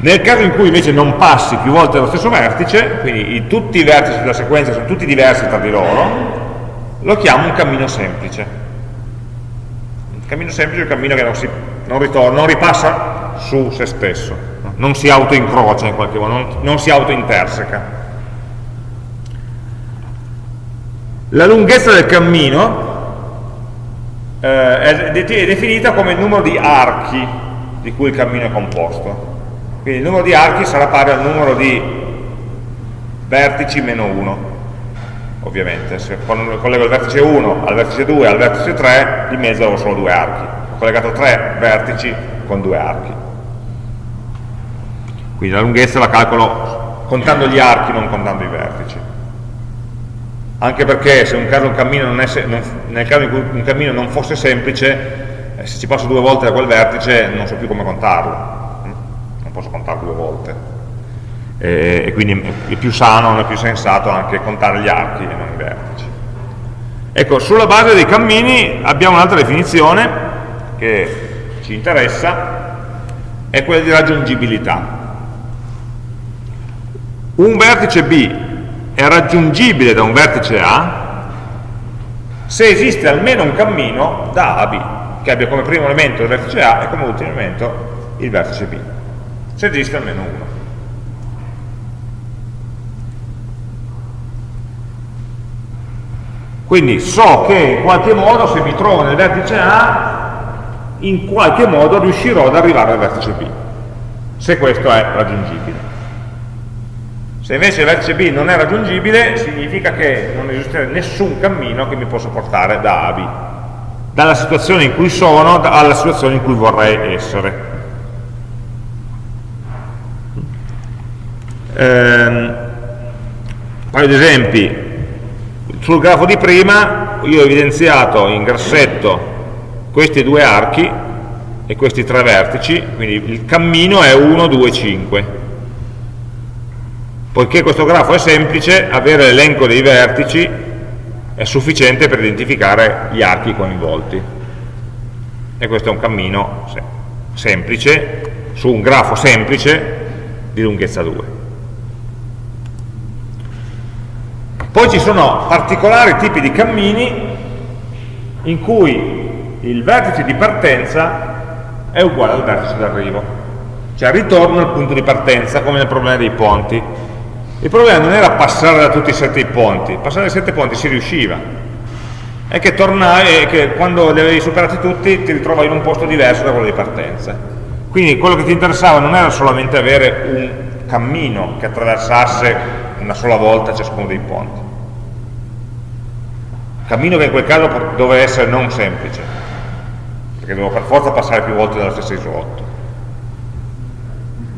Nel caso in cui invece non passi più volte dallo stesso vertice, quindi tutti i vertici della sequenza sono tutti diversi tra di loro, lo chiamo un cammino semplice. Un cammino semplice è un cammino che non, si, non, ritorna, non ripassa su se stesso, non si autoincrocia in qualche modo, non, non si autointerseca. La lunghezza del cammino eh, è definita come il numero di archi di cui il cammino è composto. Quindi il numero di archi sarà pari al numero di vertici meno 1, ovviamente. Se collego il vertice 1 al vertice 2 al vertice 3, di mezzo ho solo due archi. Ho collegato tre vertici con due archi. Quindi la lunghezza la calcolo contando gli archi, non contando i vertici. Anche perché se è, non, nel caso in cui un cammino non fosse semplice, eh, se ci passo due volte da quel vertice non so più come contarlo. Non posso contare due volte. E, e quindi è più sano, è più sensato anche contare gli archi e non i vertici. Ecco, sulla base dei cammini abbiamo un'altra definizione che ci interessa è quella di raggiungibilità. Un vertice B è raggiungibile da un vertice A se esiste almeno un cammino da A a B che abbia come primo elemento il vertice A e come ultimo elemento il vertice B se esiste almeno uno. Quindi so che in qualche modo se mi trovo nel vertice A, in qualche modo riuscirò ad arrivare al vertice B, se questo è raggiungibile. Se invece il vertice B non è raggiungibile, significa che non esiste nessun cammino che mi possa portare da A a B, dalla situazione in cui sono alla situazione in cui vorrei essere. ehm, un paio di esempi sul grafo di prima io ho evidenziato in grassetto questi due archi e questi tre vertici, quindi il cammino è 1, 2, 5. Poiché questo grafo è semplice, avere l'elenco dei vertici è sufficiente per identificare gli archi coinvolti. E questo è un cammino semplice, su un grafo semplice di lunghezza 2. Poi ci sono particolari tipi di cammini in cui il vertice di partenza è uguale al vertice d'arrivo. Cioè ritorno al punto di partenza, come nel problema dei ponti. Il problema non era passare da tutti i sette ponti, passare dai sette ponti si riusciva. È che, tornai, che quando li avevi superati tutti ti ritrovavi in un posto diverso da quello di partenza. Quindi quello che ti interessava non era solamente avere un cammino che attraversasse una sola volta ciascuno dei ponti. Cammino che in quel caso doveva essere non semplice, perché devo per forza passare più volte dallo stesso isolotto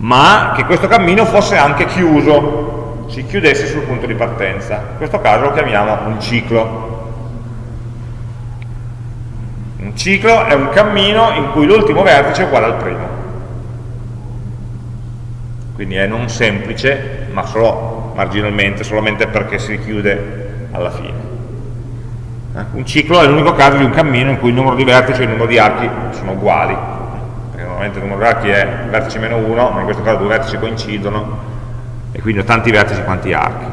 ma che questo cammino fosse anche chiuso si chiudesse sul punto di partenza. In questo caso lo chiamiamo un ciclo. Un ciclo è un cammino in cui l'ultimo vertice è uguale al primo. Quindi è non semplice ma solo marginalmente solamente perché si chiude alla fine. Eh, un ciclo è l'unico caso di un cammino in cui il numero di vertici e il numero di archi sono uguali, perché normalmente il numero di archi è vertice meno 1, ma in questo caso due vertici coincidono e quindi ho tanti vertici quanti archi.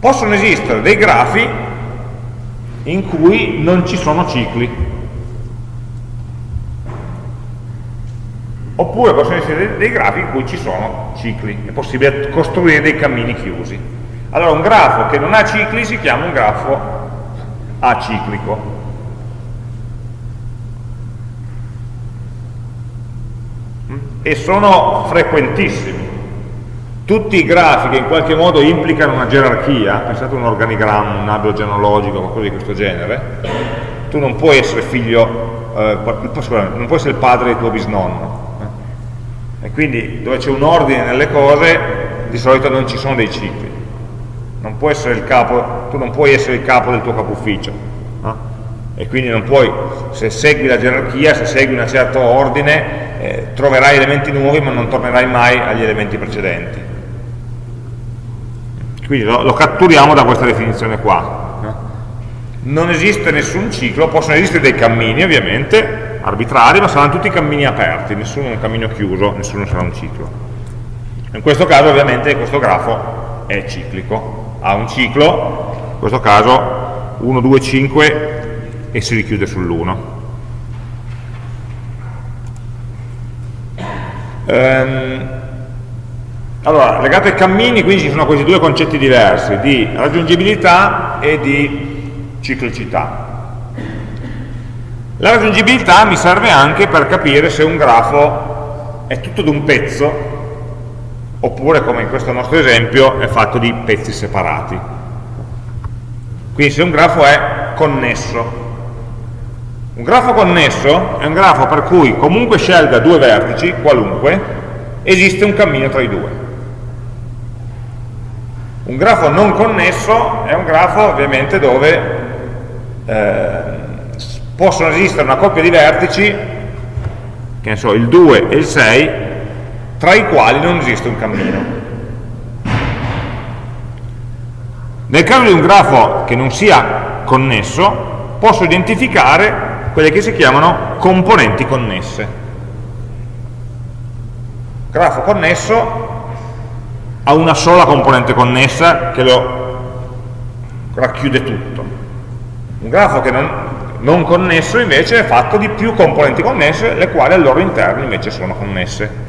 Possono esistere dei grafi in cui non ci sono cicli, oppure possono essere dei grafi in cui ci sono cicli, è possibile costruire dei cammini chiusi. Allora un grafo che non ha cicli si chiama un grafo aciclico. E sono frequentissimi. Tutti i grafi che in qualche modo implicano una gerarchia, pensate a un organigramma, un albero genealogico, qualcosa di questo genere, tu non puoi essere figlio, eh, non puoi essere il padre del tuo bisnonno. Eh? E quindi dove c'è un ordine nelle cose, di solito non ci sono dei cicli non capo, tu non puoi essere il capo del tuo capo ufficio no? e quindi non puoi, se segui la gerarchia, se segui un certo ordine, eh, troverai elementi nuovi ma non tornerai mai agli elementi precedenti. Quindi lo, lo catturiamo da questa definizione qua. No? Non esiste nessun ciclo, possono esistere dei cammini ovviamente, arbitrari, ma saranno tutti cammini aperti, nessuno è un cammino chiuso, nessuno sarà un ciclo. In questo caso ovviamente questo grafo è ciclico, ha un ciclo, in questo caso 1, 2, 5 e si richiude sull'1. Ehm, allora, legato ai cammini, quindi ci sono questi due concetti diversi, di raggiungibilità e di ciclicità. La raggiungibilità mi serve anche per capire se un grafo è tutto d'un pezzo oppure come in questo nostro esempio è fatto di pezzi separati. Quindi se un grafo è connesso. Un grafo connesso è un grafo per cui comunque scelga due vertici, qualunque, esiste un cammino tra i due. Un grafo non connesso è un grafo ovviamente dove eh, possono esistere una coppia di vertici, che ne so, il 2 e il 6, tra i quali non esiste un cammino. Nel caso di un grafo che non sia connesso, posso identificare quelle che si chiamano componenti connesse. Grafo connesso ha una sola componente connessa che lo racchiude tutto. Un grafo che non, non connesso invece è fatto di più componenti connesse, le quali al loro interno invece sono connesse.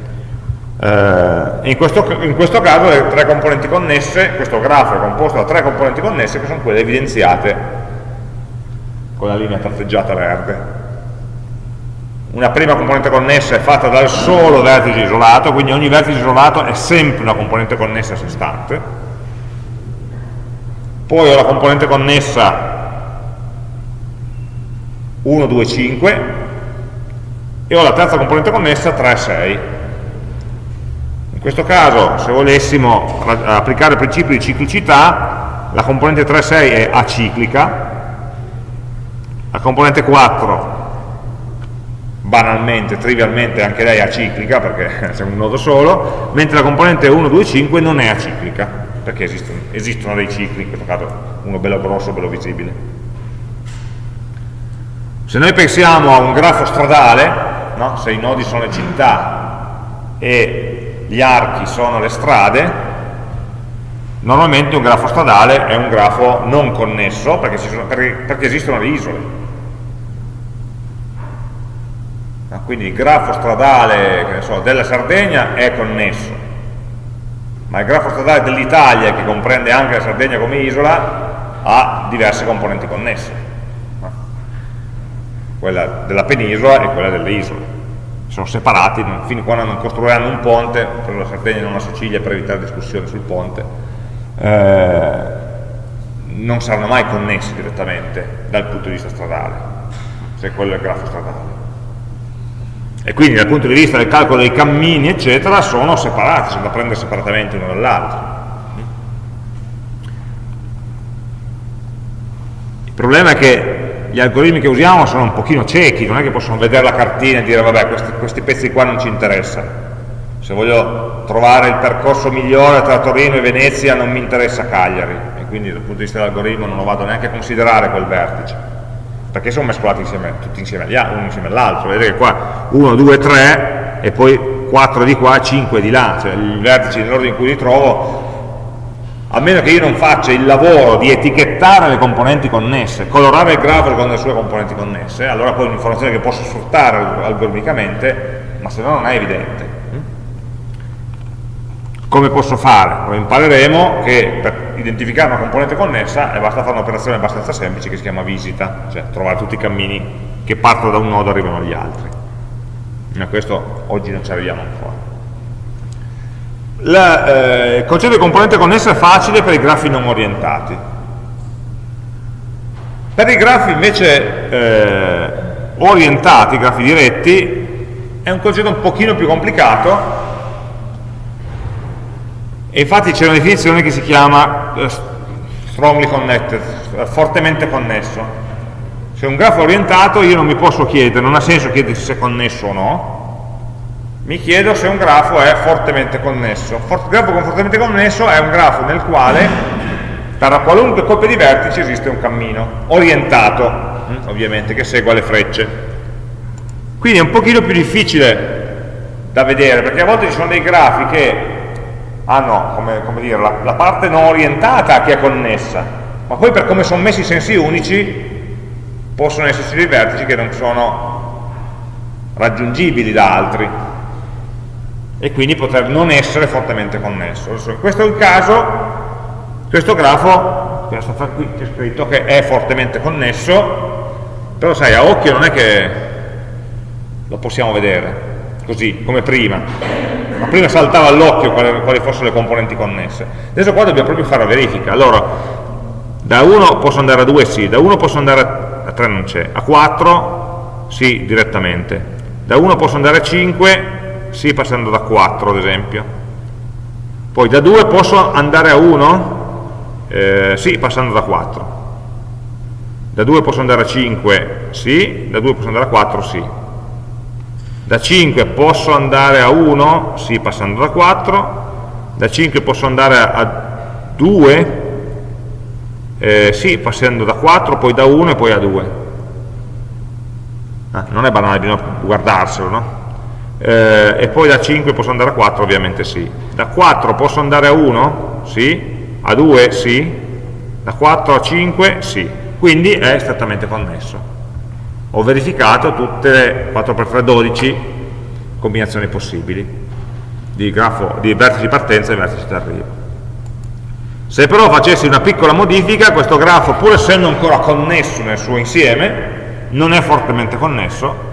Eh, in, questo, in, questo, caso le tre componenti connesse, questo grafo è composto da tre componenti connesse che sono quelle evidenziate con la linea tratteggiata verde. Una prima componente connessa è fatta dal solo vertice isolato, quindi ogni vertice isolato è sempre una componente connessa a sé stante. Poi ho la componente connessa 1, 2, 5 e ho la terza componente connessa 3, 6 In questo caso, se volessimo applicare il principio di ciclicità, la componente 3,6 è aciclica, la componente 4 banalmente, trivialmente anche lei è aciclica perché c'è un nodo solo, mentre la componente 1, 2, 5 non è aciclica, perché esistono, esistono dei cicli, in questo caso uno bello grosso, bello visibile. Se noi pensiamo a un grafo stradale, no? se i nodi sono le città e gli archi sono le strade, normalmente un grafo stradale è un grafo non connesso perché, sono, perché, perché esistono le isole. Quindi il grafo stradale so, della Sardegna è connesso, ma il grafo stradale dell'Italia, che comprende anche la Sardegna come isola, ha diverse componenti connesse, quella della penisola e quella delle isole. Sono separati, fino a quando non costruiranno un ponte, per la Sardegna e non la Sicilia, per evitare discussioni sul ponte, eh, non saranno mai connessi direttamente dal punto di vista stradale, se quello è il grafo stradale. E quindi dal punto di vista del calcolo dei cammini eccetera sono separati, sono da prendere separatamente uno dall'altro. Il problema è che gli algoritmi che usiamo sono un pochino ciechi, non è che possono vedere la cartina e dire vabbè questi, questi pezzi qua non ci interessano se voglio trovare il percorso migliore tra Torino e Venezia non mi interessa Cagliari. E quindi dal punto di vista dell'algoritmo non lo vado neanche a considerare quel vertice. Perché sono mescolati insieme, tutti insieme, uno insieme all'altro, vedete che qua 1, 2, 3 e poi 4 di qua, 5 di là, cioè i vertici nell'ordine in cui li trovo, a meno che io non faccia il lavoro di etichettare le componenti connesse, colorare il grafo con le sue componenti connesse, allora poi è un'informazione che posso sfruttare algoritmicamente, ma se no non è evidente. Come posso fare? Lo impareremo che per identificare una componente connessa e basta fare un'operazione abbastanza semplice che si chiama visita, cioè trovare tutti i cammini che partono da un nodo e arrivano agli altri. Ma questo oggi non ci arriviamo ancora. La, eh, il concetto di componente connessa è facile per i grafi non orientati. Per i grafi invece eh, orientati, grafi diretti, è un concetto un pochino più complicato e infatti c'è una definizione che si chiama uh, strongly connected, uh, fortemente connesso. Se un grafo è orientato io non mi posso chiedere, non ha senso chiedersi se è connesso o no, mi chiedo se un grafo è fortemente connesso. For grafo con fortemente connesso è un grafo nel quale per qualunque coppia di vertici esiste un cammino, orientato, hm, ovviamente, che segua le frecce. Quindi è un pochino più difficile da vedere, perché a volte ci sono dei grafi che hanno come, come dire, la, la, parte non orientata che è connessa, ma poi per come sono messi i sensi unici possono esserci dei vertici che non sono raggiungibili da altri. E quindi poter non essere fortemente connesso. Adesso, questo è il caso, questo grafo, questo qui c'è scritto che è fortemente connesso, però sai, a occhio non è che lo possiamo vedere, così, come prima ma prima saltava all'occhio quali, quali, fossero le componenti connesse. Adesso qua dobbiamo proprio fare la verifica. Allora da 1 posso andare a 2 sì, da 1 posso andare a 3 non c'è, a 4 sì direttamente. Da 1 posso andare a 5 sì passando da 4 ad esempio. Poi da 2 posso andare a 1 eh, sì passando da 4 da 2 posso andare a 5 sì, da 2 posso andare a 4 sì da 5 posso andare a 1, sì, passando da 4, da 5 posso andare a 2, eh, sì, passando da 4, poi da 1 e poi a 2. Ah, non è banale, bisogna guardarselo, no? Eh, e poi da 5 posso andare a 4, ovviamente sì. Da 4 posso andare a 1? Sì. A 2? Sì. Da 4 a 5? Sì. Quindi è strettamente connesso ho verificato tutte le 4x3 12 combinazioni possibili di, grafo, di vertici di partenza e vertici arrivo. Se però facessi una piccola modifica, questo grafo, pur essendo ancora connesso nel suo insieme, non è fortemente connesso,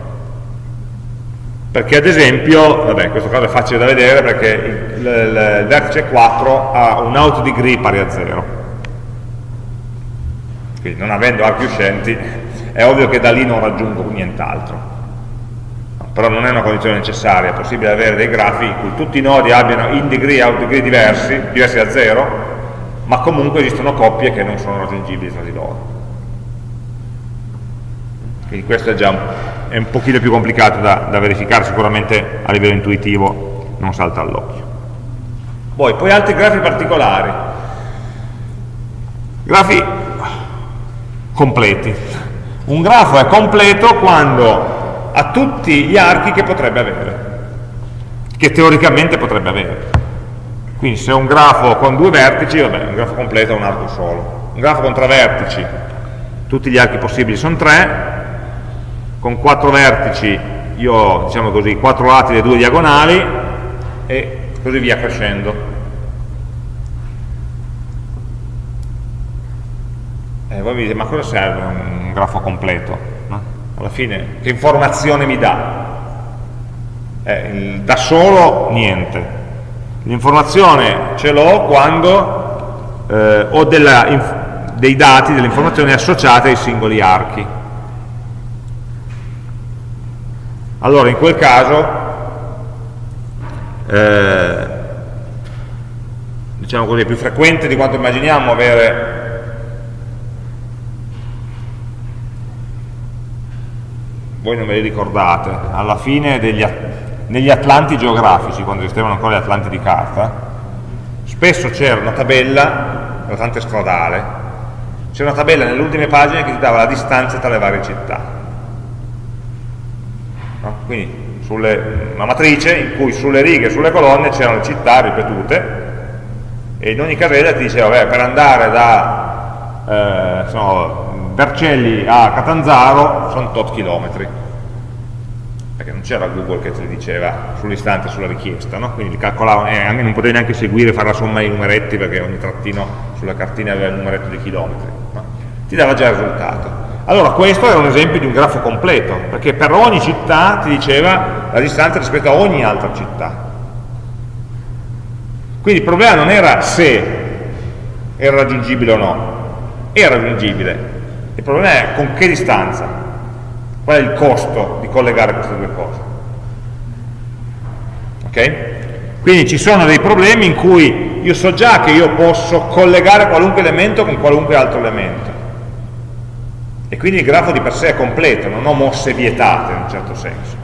perché ad esempio, vabbè, in questo caso è facile da vedere perché il, il, il vertice 4 ha un out degree pari a 0. Quindi non avendo archi uscenti è ovvio che da lì non raggiungo nient'altro però non è una condizione necessaria, è possibile avere dei grafi in cui tutti i nodi abbiano in degree e out degree diversi, diversi da zero, ma comunque esistono coppie che non sono raggiungibili tra di loro. Quindi questo è già è un pochino più complicato da, da verificare, sicuramente a livello intuitivo non salta all'occhio. Poi, poi altri grafi particolari. Grafi completi. Un grafo è completo quando ha tutti gli archi che potrebbe avere, che teoricamente potrebbe avere. Quindi se ho un grafo con due vertici, vabbè, un grafo completo ha un arco solo. Un grafo con tre vertici, tutti gli archi possibili sono tre, con quattro vertici io ho, diciamo così, quattro lati e due diagonali, e così via crescendo. E voi mi dite, ma cosa serve un grafo completo? alla fine che informazione mi dà? Eh, da solo niente l'informazione ce l'ho quando eh, ho della, dei dati, delle informazioni associate ai singoli archi allora in quel caso eh, diciamo così, è più frequente di quanto immaginiamo avere voi non ve li ricordate, alla fine degli, negli atlanti geografici, quando esistevano ancora gli atlanti di carta, spesso c'era una tabella, l'Atlante stradale, c'era una tabella nelle ultime pagine che ti dava la distanza tra le varie città. No? Quindi sulle, una matrice in cui sulle righe e sulle colonne c'erano le città ripetute e in ogni casella ti diceva, beh, per andare da eh, so, Vercelli a Catanzaro sono tot chilometri perché non c'era Google che te li diceva sull'istante, sulla richiesta, no? quindi calcolavano, e non potevi neanche seguire, fare la somma dei numeretti perché ogni trattino sulla cartina aveva il numeretto di chilometri, no? ti dava già il risultato. Allora questo è un esempio di un grafo completo, perché per ogni città ti diceva la distanza rispetto a ogni altra città. Quindi il problema non era se era raggiungibile o no, era raggiungibile, il problema è con che distanza, qual è il costo di collegare queste due cose. Ok? Quindi ci sono dei problemi in cui io so già che io posso collegare qualunque elemento con qualunque altro elemento. E quindi il grafo di per sé è completo, non ho mosse vietate in un certo senso.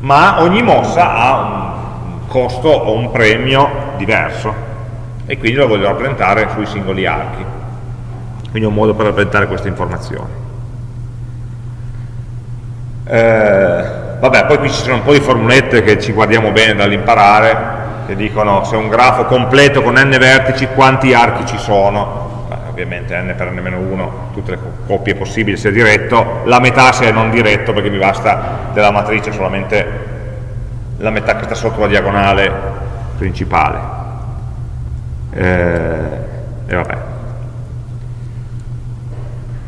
Ma ogni mossa ha un costo o un premio diverso e quindi lo voglio rappresentare sui singoli archi quindi è un modo per rappresentare queste informazioni. Eh, vabbè poi qui ci sono un po' di formulette che ci guardiamo bene dall'imparare che dicono se un grafo completo con n vertici quanti archi ci sono? Ovviamente n per n-1 tutte le coppie possibili se è diretto la metà se è non diretto perché mi basta della matrice solamente la metà che sta sotto la diagonale principale. Eh, e vabbè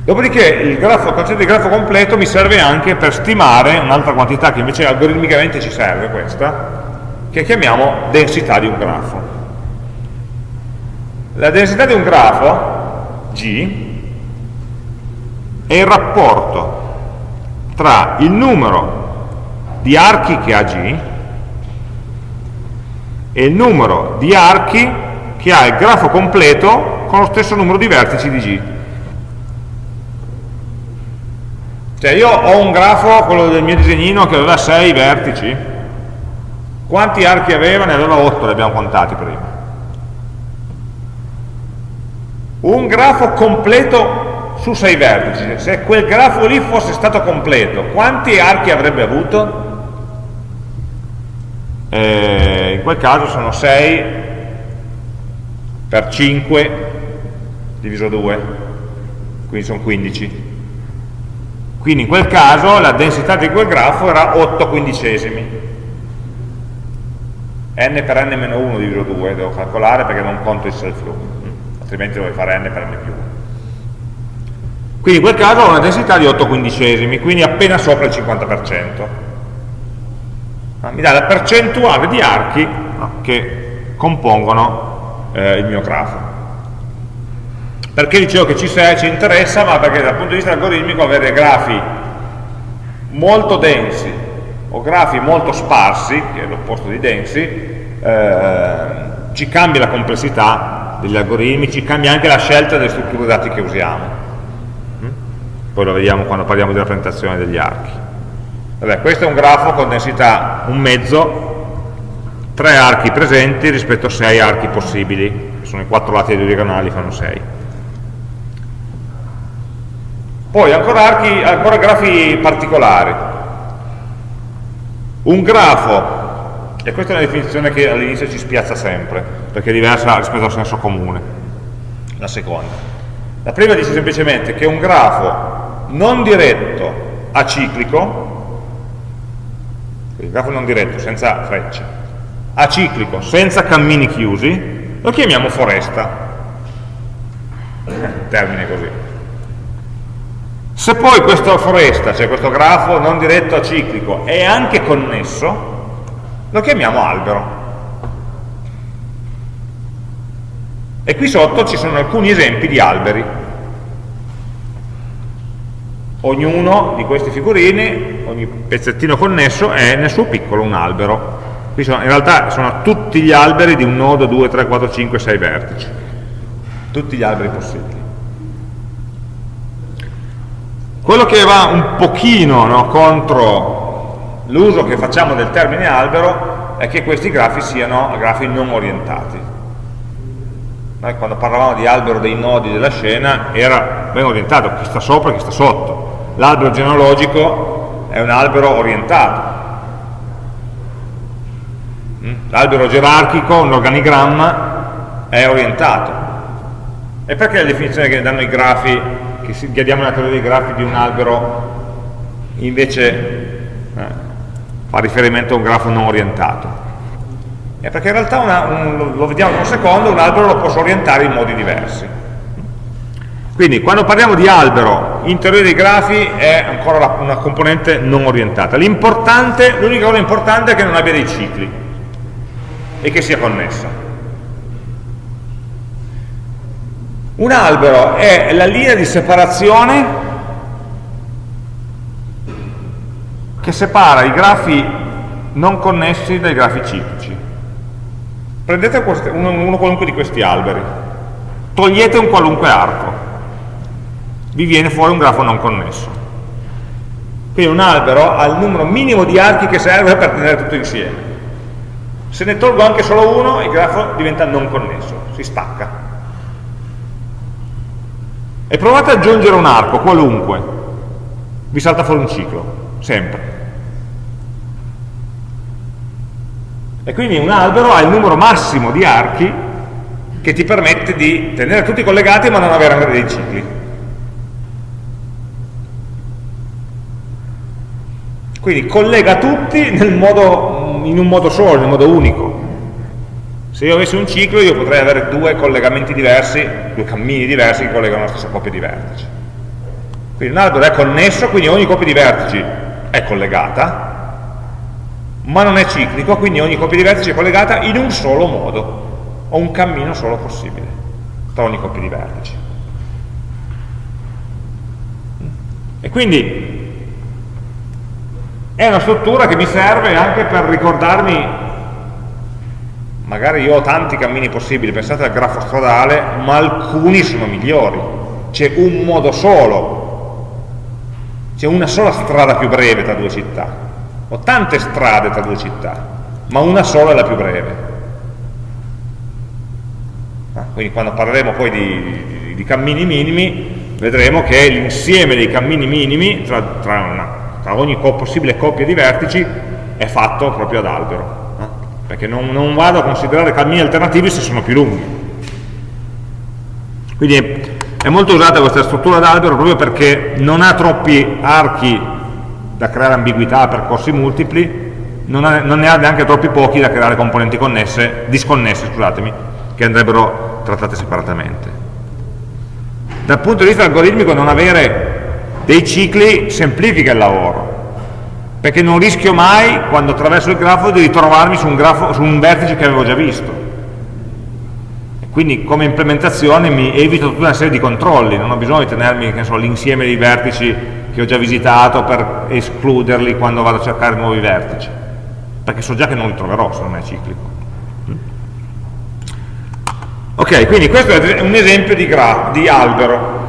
Dopodiché il, grafo, il, concetto di grafo completo mi serve anche per stimare un'altra quantità che invece algoritmicamente ci serve, questa, che chiamiamo densità di un grafo. La densità di un grafo, G, è il rapporto tra il numero di archi che ha G e il numero di archi che ha il grafo completo con lo stesso numero di vertici di G. Cioè io ho un grafo, quello del mio disegnino, che aveva 6 vertici. Quanti archi aveva? Ne aveva 8, li abbiamo contati prima. Un grafo completo su 6 vertici. Se quel grafo lì fosse stato completo, quanti archi avrebbe avuto? Eh, in quel caso sono 6 per 5 diviso 2, quindi sono 15 quindi in quel caso la densità di quel grafo era 8 quindicesimi. n per n-1 diviso 2 devo calcolare perché non conto il self loop, altrimenti dovrei fare n per n più 1. Quindi in quel caso ho una densità di 8 quindicesimi, quindi appena sopra il 50%. Mi dà la percentuale di archi che compongono eh, il mio grafo. Perché dicevo che ci, ci interessa? Ma perché dal punto di vista algoritmico avere grafi molto densi o grafi molto sparsi, che è l'opposto di densi, eh, ci cambia la complessità degli algoritmi, ci cambia anche la scelta delle strutture dati che usiamo. Mm? Poi lo vediamo quando parliamo di rappresentazione degli archi. Vabbè, questo è un grafo con densità un mezzo, tre archi presenti rispetto a sei archi possibili, che sono i quattro lati dei diagonali, fanno sei. Poi ancora, archi, ancora grafi particolari. Un grafo e questa è una definizione che all'inizio ci spiazza sempre, perché è diversa rispetto al senso comune. La seconda. La prima dice semplicemente che un grafo non diretto aciclico, il grafo non diretto, senza frecce, aciclico, senza cammini chiusi, lo chiamiamo foresta. Termine così. Se poi questa foresta, cioè questo grafo non diretto aciclico, è anche connesso, lo chiamiamo albero. E qui sotto ci sono alcuni esempi di alberi. Ognuno di questi figurini, ogni pezzettino connesso è nel suo piccolo un albero. Qui sono, in realtà sono tutti gli alberi di un nodo 2, 3, 4, 5, 6 vertici. Tutti gli alberi possibili. Quello che va un pochino no, contro l'uso che facciamo del termine albero è che questi grafi siano grafi non orientati. Noi quando parlavamo di albero dei nodi della scena era ben orientato, chi sta sopra e chi sta sotto. L'albero genealogico è un albero orientato. Mm? L'albero gerarchico, un organigramma, è orientato. E perché la definizione che danno i grafi, che diamo nella teoria dei grafi di un albero invece eh, fa riferimento a un grafo non orientato. È perché in realtà una, un, lo vediamo in un secondo, un albero lo posso orientare in modi diversi. Quindi quando parliamo di albero in teoria dei grafi è ancora una componente non orientata. L'importante, l'unica cosa importante è che non abbia dei cicli e che sia connessa. Un albero è la linea di separazione che separa i grafi non connessi dai grafi ciclici. Prendete uno, uno qualunque di questi alberi, togliete un qualunque arco, vi viene fuori un grafo non connesso. Quindi un albero ha il numero minimo di archi che serve per tenere tutto insieme. Se ne tolgo anche solo uno, il grafo diventa non connesso, si stacca. E provate ad aggiungere un arco, qualunque, vi salta fuori un ciclo sempre. E quindi un albero ha il numero massimo di archi che ti permette di tenere tutti collegati ma non avere dei cicli. Quindi collega tutti modo, in un modo solo, in un modo unico. Se io avessi un ciclo io potrei avere due collegamenti diversi, due cammini diversi che collegano la stessa coppia di vertici. Quindi un albero è connesso, quindi ogni coppia di vertici è collegata, ma non è ciclico, quindi ogni coppia di vertici è collegata in un solo modo, o un cammino solo possibile tra ogni coppia di vertici. E quindi è una struttura che mi serve anche per ricordarmi, magari io ho tanti cammini possibili, pensate al grafo stradale, ma alcuni sono migliori, c'è un modo solo c'è una sola strada più breve tra due città, ho tante strade tra due città, ma una sola è la più breve. Ah, quindi quando parleremo poi di, di, di cammini minimi, vedremo che l'insieme dei cammini minimi tra, tra, una, tra ogni possibile coppia di vertici è fatto proprio ad albero? Perché non, non vado a considerare cammini alternativi se sono più lunghi. Quindi è molto usata questa struttura d'albero proprio perché non ha troppi archi da creare ambiguità, percorsi multipli, non, ha, non ne ha neanche troppi pochi da creare componenti connesse, disconnesse, scusatemi, che andrebbero trattate separatamente. Dal punto di vista algoritmico non avere dei cicli semplifica il lavoro, perché non rischio mai, quando attraverso il grafo, di ritrovarmi su un, grafo, su un vertice che avevo già visto quindi come implementazione mi evito tutta una serie di controlli, non ho bisogno di tenermi l'insieme dei vertici che ho già visitato per escluderli quando vado a cercare nuovi vertici, perché so già che non li troverò se non è ciclico. Ok, quindi questo è un esempio di, di albero.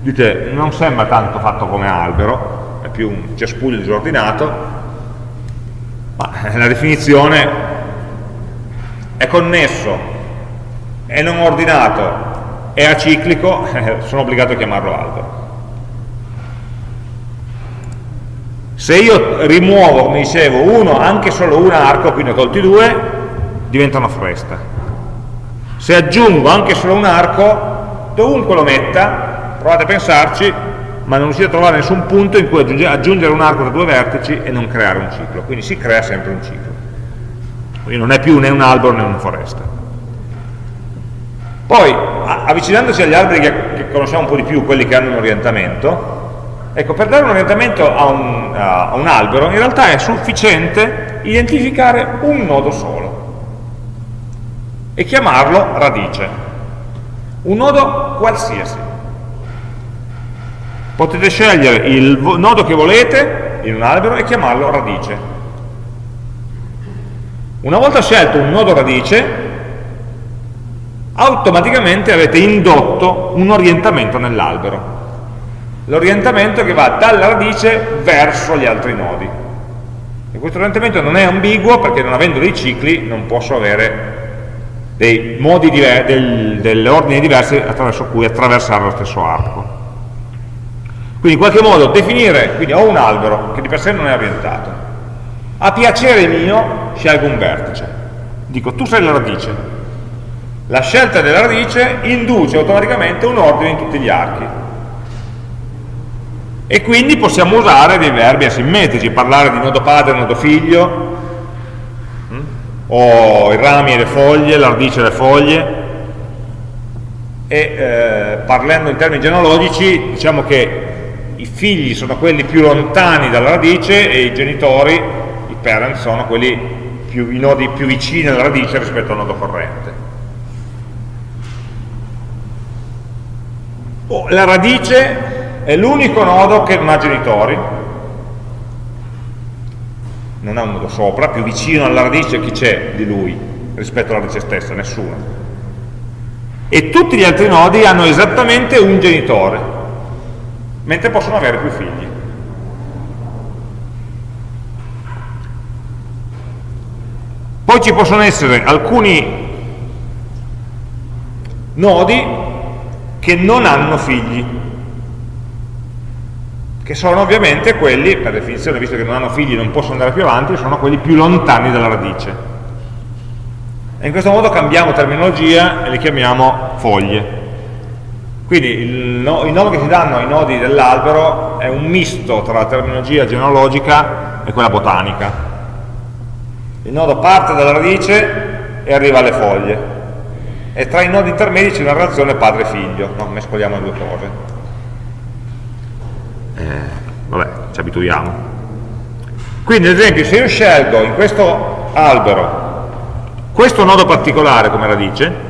Dite, non sembra tanto fatto come albero, più un cespuglio disordinato, ma la definizione è connesso, è non ordinato, è aciclico, sono obbligato a chiamarlo albero. Se io rimuovo, come dicevo, uno, anche solo un arco, quindi ho tolti due, diventa una foresta. Se aggiungo anche solo un arco, dovunque lo metta, provate a pensarci, ma non riuscite a trovare nessun punto in cui aggiungere un arco da due vertici e non creare un ciclo. Quindi si crea sempre un ciclo quindi non è più né un albero né una foresta. Poi, avvicinandosi agli alberi che, che, conosciamo un po' di più, quelli che hanno un orientamento, ecco, per dare un orientamento a un, a un albero, in realtà è sufficiente identificare un nodo solo e chiamarlo radice. Un nodo qualsiasi. Potete scegliere il nodo che volete in un albero e chiamarlo radice. Una volta scelto un nodo radice, automaticamente avete indotto un orientamento nell'albero. L'orientamento che va dalla radice verso gli altri nodi. E questo orientamento non è ambiguo perché non avendo dei cicli non posso avere dei modi diversi, del, delle ordini diversi attraverso cui attraversare lo stesso arco. Quindi in qualche modo definire, quindi ho un albero che di per sé non è orientato, a piacere mio scelgo un vertice. Dico, tu sei la radice. La scelta della radice induce automaticamente un ordine in tutti gli archi. E quindi possiamo usare dei verbi asimmetrici, parlare di nodo padre, nodo figlio, hm? o i rami e le foglie, la radice e le foglie, e eh, parlando in termini genealogici diciamo che i figli sono quelli più lontani dalla radice e i genitori parent sono più, i nodi più vicini alla radice rispetto al nodo corrente. Oh, la radice è l'unico nodo che non ha genitori, non ha un nodo sopra, più vicino alla radice chi c'è di lui rispetto alla radice stessa? Nessuno. E tutti gli altri nodi hanno esattamente un genitore, mentre possono avere più figli. Poi ci possono essere alcuni nodi che non hanno figli, che sono ovviamente quelli, per definizione, visto che non hanno figli e non possono andare più avanti, sono quelli più lontani dalla radice. E in questo modo cambiamo terminologia e li chiamiamo foglie. Quindi il, no, i nomi che si danno ai nodi dell'albero è un misto tra la terminologia genealogica e quella botanica. Il nodo parte dalla radice e arriva alle foglie. E tra i nodi intermedi c'è una relazione padre-figlio. No? mescoliamo le due cose. Eh, vabbè, ci abituiamo. Quindi ad esempio se io scelgo in questo albero questo nodo particolare come radice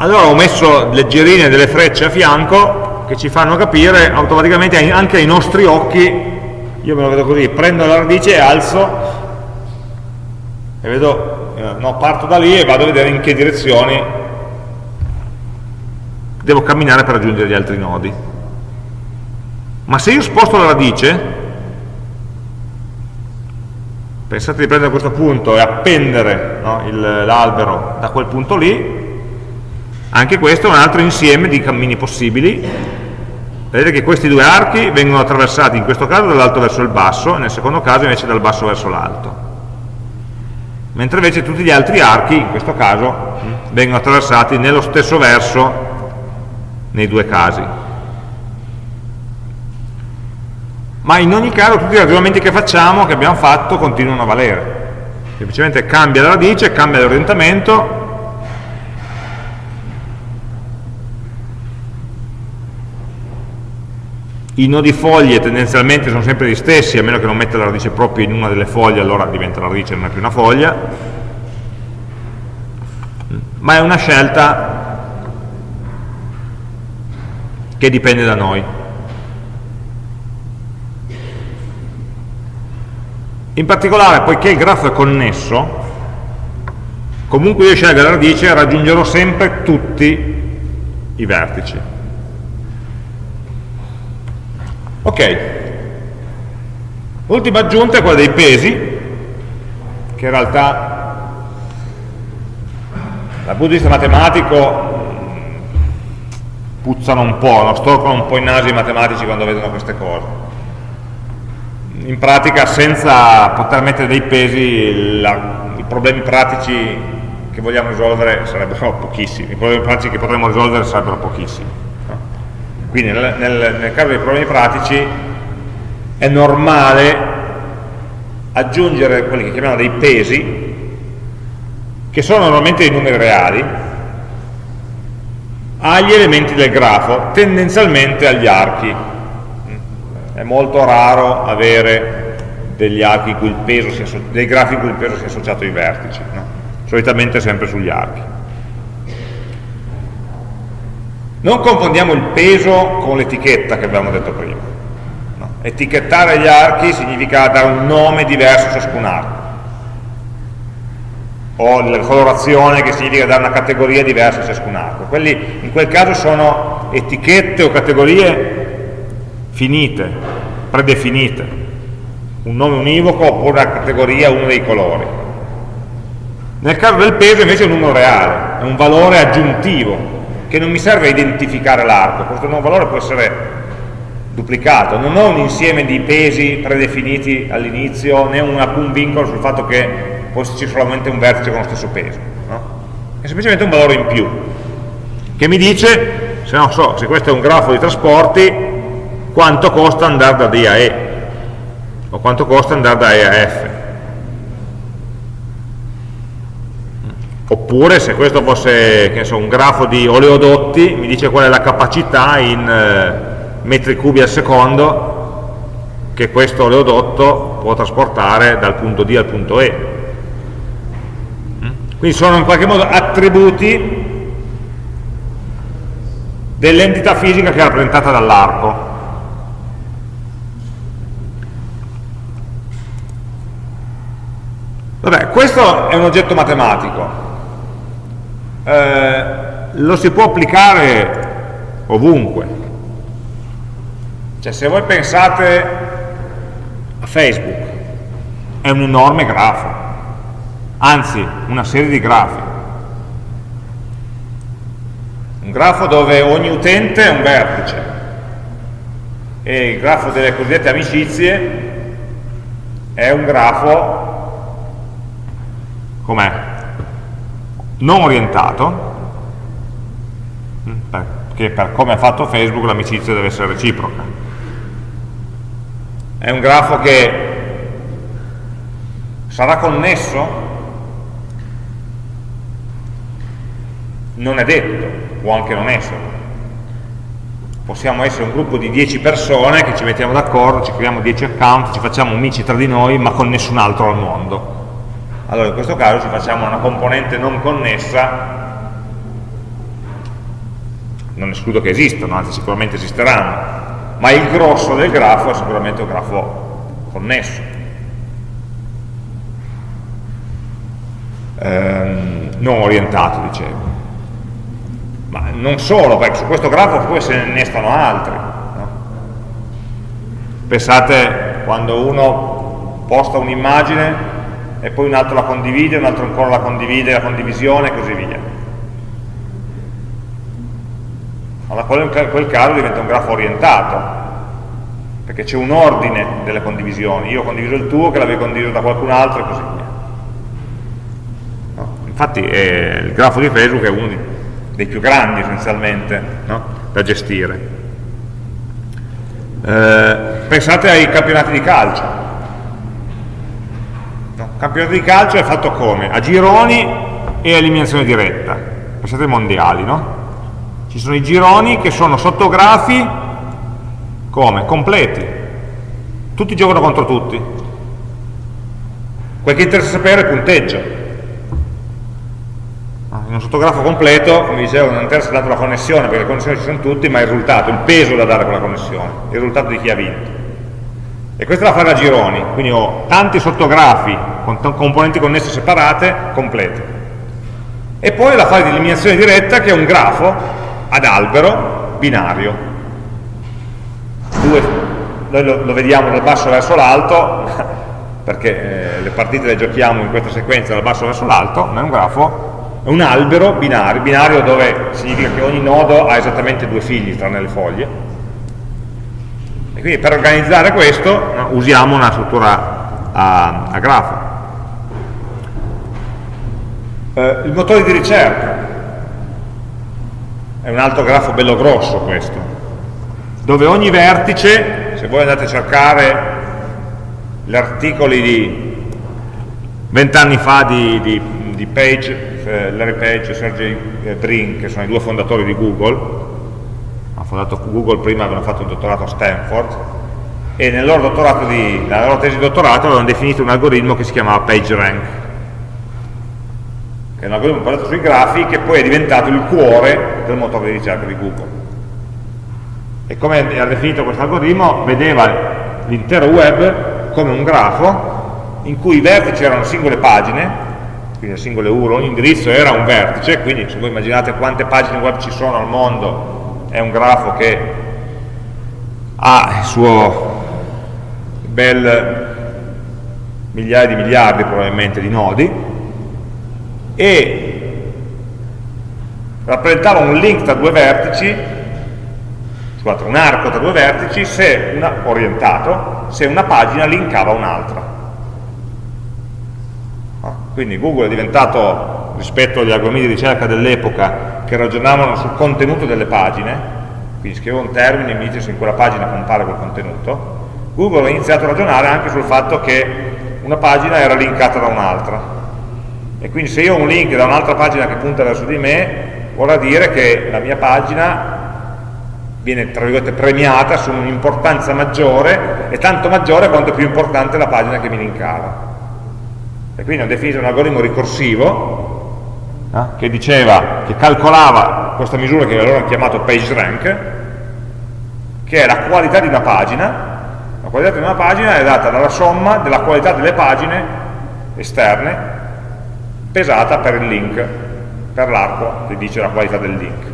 allora ho messo leggerine delle frecce a fianco che ci fanno capire automaticamente anche ai nostri occhi io me lo vedo così, prendo la radice e alzo e vedo, eh, no, parto da lì e vado a vedere in che direzioni devo camminare per raggiungere gli altri nodi. Ma se io sposto la radice, pensate di prendere questo punto e appendere no, l'albero da quel punto lì, anche questo è un altro insieme di cammini possibili. Vedete che questi due archi vengono attraversati in questo caso dall'alto verso il basso nel secondo caso invece dal basso verso l'alto. Mentre invece tutti gli altri archi in questo caso vengono attraversati nello stesso verso nei due casi. Ma in ogni caso tutti i ragionamenti che facciamo, che abbiamo fatto, continuano a valere. Semplicemente cambia la radice, cambia l'orientamento i nodi foglie tendenzialmente sono sempre gli stessi, a meno che non metta la radice proprio in una delle foglie, allora diventa la radice e non è più una foglia, ma è una scelta che dipende da noi. In particolare, poiché il grafo è connesso, comunque io scelgo la radice raggiungerò sempre tutti i vertici. Ok, l'ultima aggiunta è quella dei pesi, che in realtà dal punto di vista matematico puzzano un po', no? storcono un po' i nasi i matematici quando vedono queste cose. In pratica senza poter mettere dei pesi la, i problemi pratici che vogliamo risolvere sarebbero pochissimi, i problemi pratici che potremmo risolvere sarebbero pochissimi. Quindi nel, nel, nel caso dei problemi pratici è normale aggiungere quelli che chiamiamo dei pesi, che sono normalmente dei numeri reali, agli elementi del grafo, tendenzialmente agli archi. È molto raro avere degli archi dei grafi in cui il peso sia associato ai vertici, no? solitamente sempre sugli archi. Non confondiamo il peso con l'etichetta che abbiamo detto prima. No. Etichettare gli archi significa dare un nome diverso a ciascun arco. O la colorazione che significa dare una categoria diversa a ciascun arco. Quelli in quel caso sono etichette o categorie finite, predefinite. Un nome univoco oppure una categoria, uno dei colori. Nel caso del peso invece è un numero reale, è un valore aggiuntivo che non mi serve identificare l'arco, questo nuovo valore può essere duplicato, non ho un insieme di pesi predefiniti all'inizio, né un, alcun vincolo sul fatto che può esserci solamente un vertice con lo stesso peso, no? è semplicemente un valore in più, che mi dice, se non so, se questo è un grafo di trasporti, quanto costa andare da D a E, o quanto costa andare da E a F. oppure se questo fosse so, un grafo di oleodotti mi dice qual è la capacità in eh, metri cubi al secondo che questo oleodotto può trasportare dal punto D al punto E. Quindi sono in qualche modo attributi dell'entità fisica che è rappresentata dall'arco. Vabbè, questo è un oggetto matematico, eh, lo si può applicare ovunque. Cioè se voi pensate a Facebook, è un enorme grafo, anzi una serie di grafi. Un grafo dove ogni utente è un vertice e il grafo delle cosiddette amicizie è un grafo com'è? Non orientato, perché per come ha fatto Facebook l'amicizia deve essere reciproca. È un grafo che sarà connesso? Non è detto, può anche non essere. Possiamo essere un gruppo di 10 persone che ci mettiamo d'accordo, ci creiamo 10 account, ci facciamo amici tra di noi, ma con nessun altro al mondo allora in questo caso ci facciamo una componente non connessa. Non escludo che esistano, anzi sicuramente esisteranno. Ma il grosso del grafo è sicuramente un grafo connesso. Ehm, non orientato dicevo. Ma non solo, perché su questo grafo poi se ne innestano altri no? pensate quando uno posta un'immagine e poi un altro la condivide, un altro ancora la condivide, la condivisione e così via. Allora in quel caso diventa un grafo orientato, perché c'è un ordine delle condivisioni, io ho condiviso il tuo, che l'avevi condiviso da qualcun altro e così via. No? Infatti eh, il grafo di Facebook è uno dei più grandi essenzialmente no? da gestire. Eh, pensate ai campionati di calcio, campionato di calcio è fatto come? A gironi e eliminazione diretta. Pensate ai mondiali, no? Ci sono i gironi che sono sottografi Come? Completi. Tutti giocano contro tutti. Quel che interessa sapere è il punteggio. In un sottografo completo, come dicevo, non interessa tanto la connessione, perché le connessioni ci sono tutti, ma il risultato, il peso da dare a quella connessione, il risultato di chi ha vinto. E questa la fare a gironi, quindi ho tanti sottografi con componenti connesse separate, completi. E poi la fase di eliminazione diretta che è un grafo ad albero binario. Due, noi lo, lo vediamo dal basso verso l'alto, perché eh, le partite le giochiamo in questa sequenza dal basso verso l'alto, ma è un grafo è un albero binario, binario dove significa che ogni nodo ha esattamente due figli tranne le foglie. E quindi per organizzare questo no, usiamo una struttura a, a grafo. Eh, il motore di ricerca è un altro grafo bello grosso questo, dove ogni vertice, se voi andate a cercare gli articoli di vent'anni fa di, di, di Page eh, Larry Page e Sergey Brin, che sono i due fondatori di Google, hanno fondato Google prima, avevano fatto un dottorato a Stanford, e nel loro di, nella loro tesi di dottorato avevano definito un algoritmo che si chiamava PageRank, che è un algoritmo basato sui grafi che poi è diventato il cuore del motore di ricerca di Google. E come ha definito questo algoritmo, vedeva l'intero web come un grafo in cui i vertici erano singole pagine quindi le singole URL, ogni indirizzo era un vertice, quindi se voi immaginate quante pagine web ci sono al mondo, è un grafo che ha il suo bel migliaia di miliardi probabilmente di nodi e rappresentava un link tra due vertici scusate, un arco tra due vertici se una, orientato se una pagina linkava un'altra. Quindi Google è diventato, rispetto agli algoritmi di ricerca dell'epoca, che ragionavano sul contenuto delle pagine, quindi scrivo un termine e mi dice se in quella pagina compare quel contenuto, Google ha iniziato a ragionare anche sul fatto che una pagina era linkata da un'altra. E quindi se io ho un link da un'altra pagina che punta verso di me, vorrà dire che la mia pagina viene tra virgolette premiata su un'importanza maggiore e tanto maggiore quanto più importante la pagina che mi linkava e quindi hanno definito un algoritmo ricorsivo eh, che diceva, che calcolava questa misura che loro hanno chiamato PageRank che è la qualità di una pagina la qualità di una pagina è data dalla somma della qualità delle pagine esterne pesata per il link per l'arco che dice la qualità del link.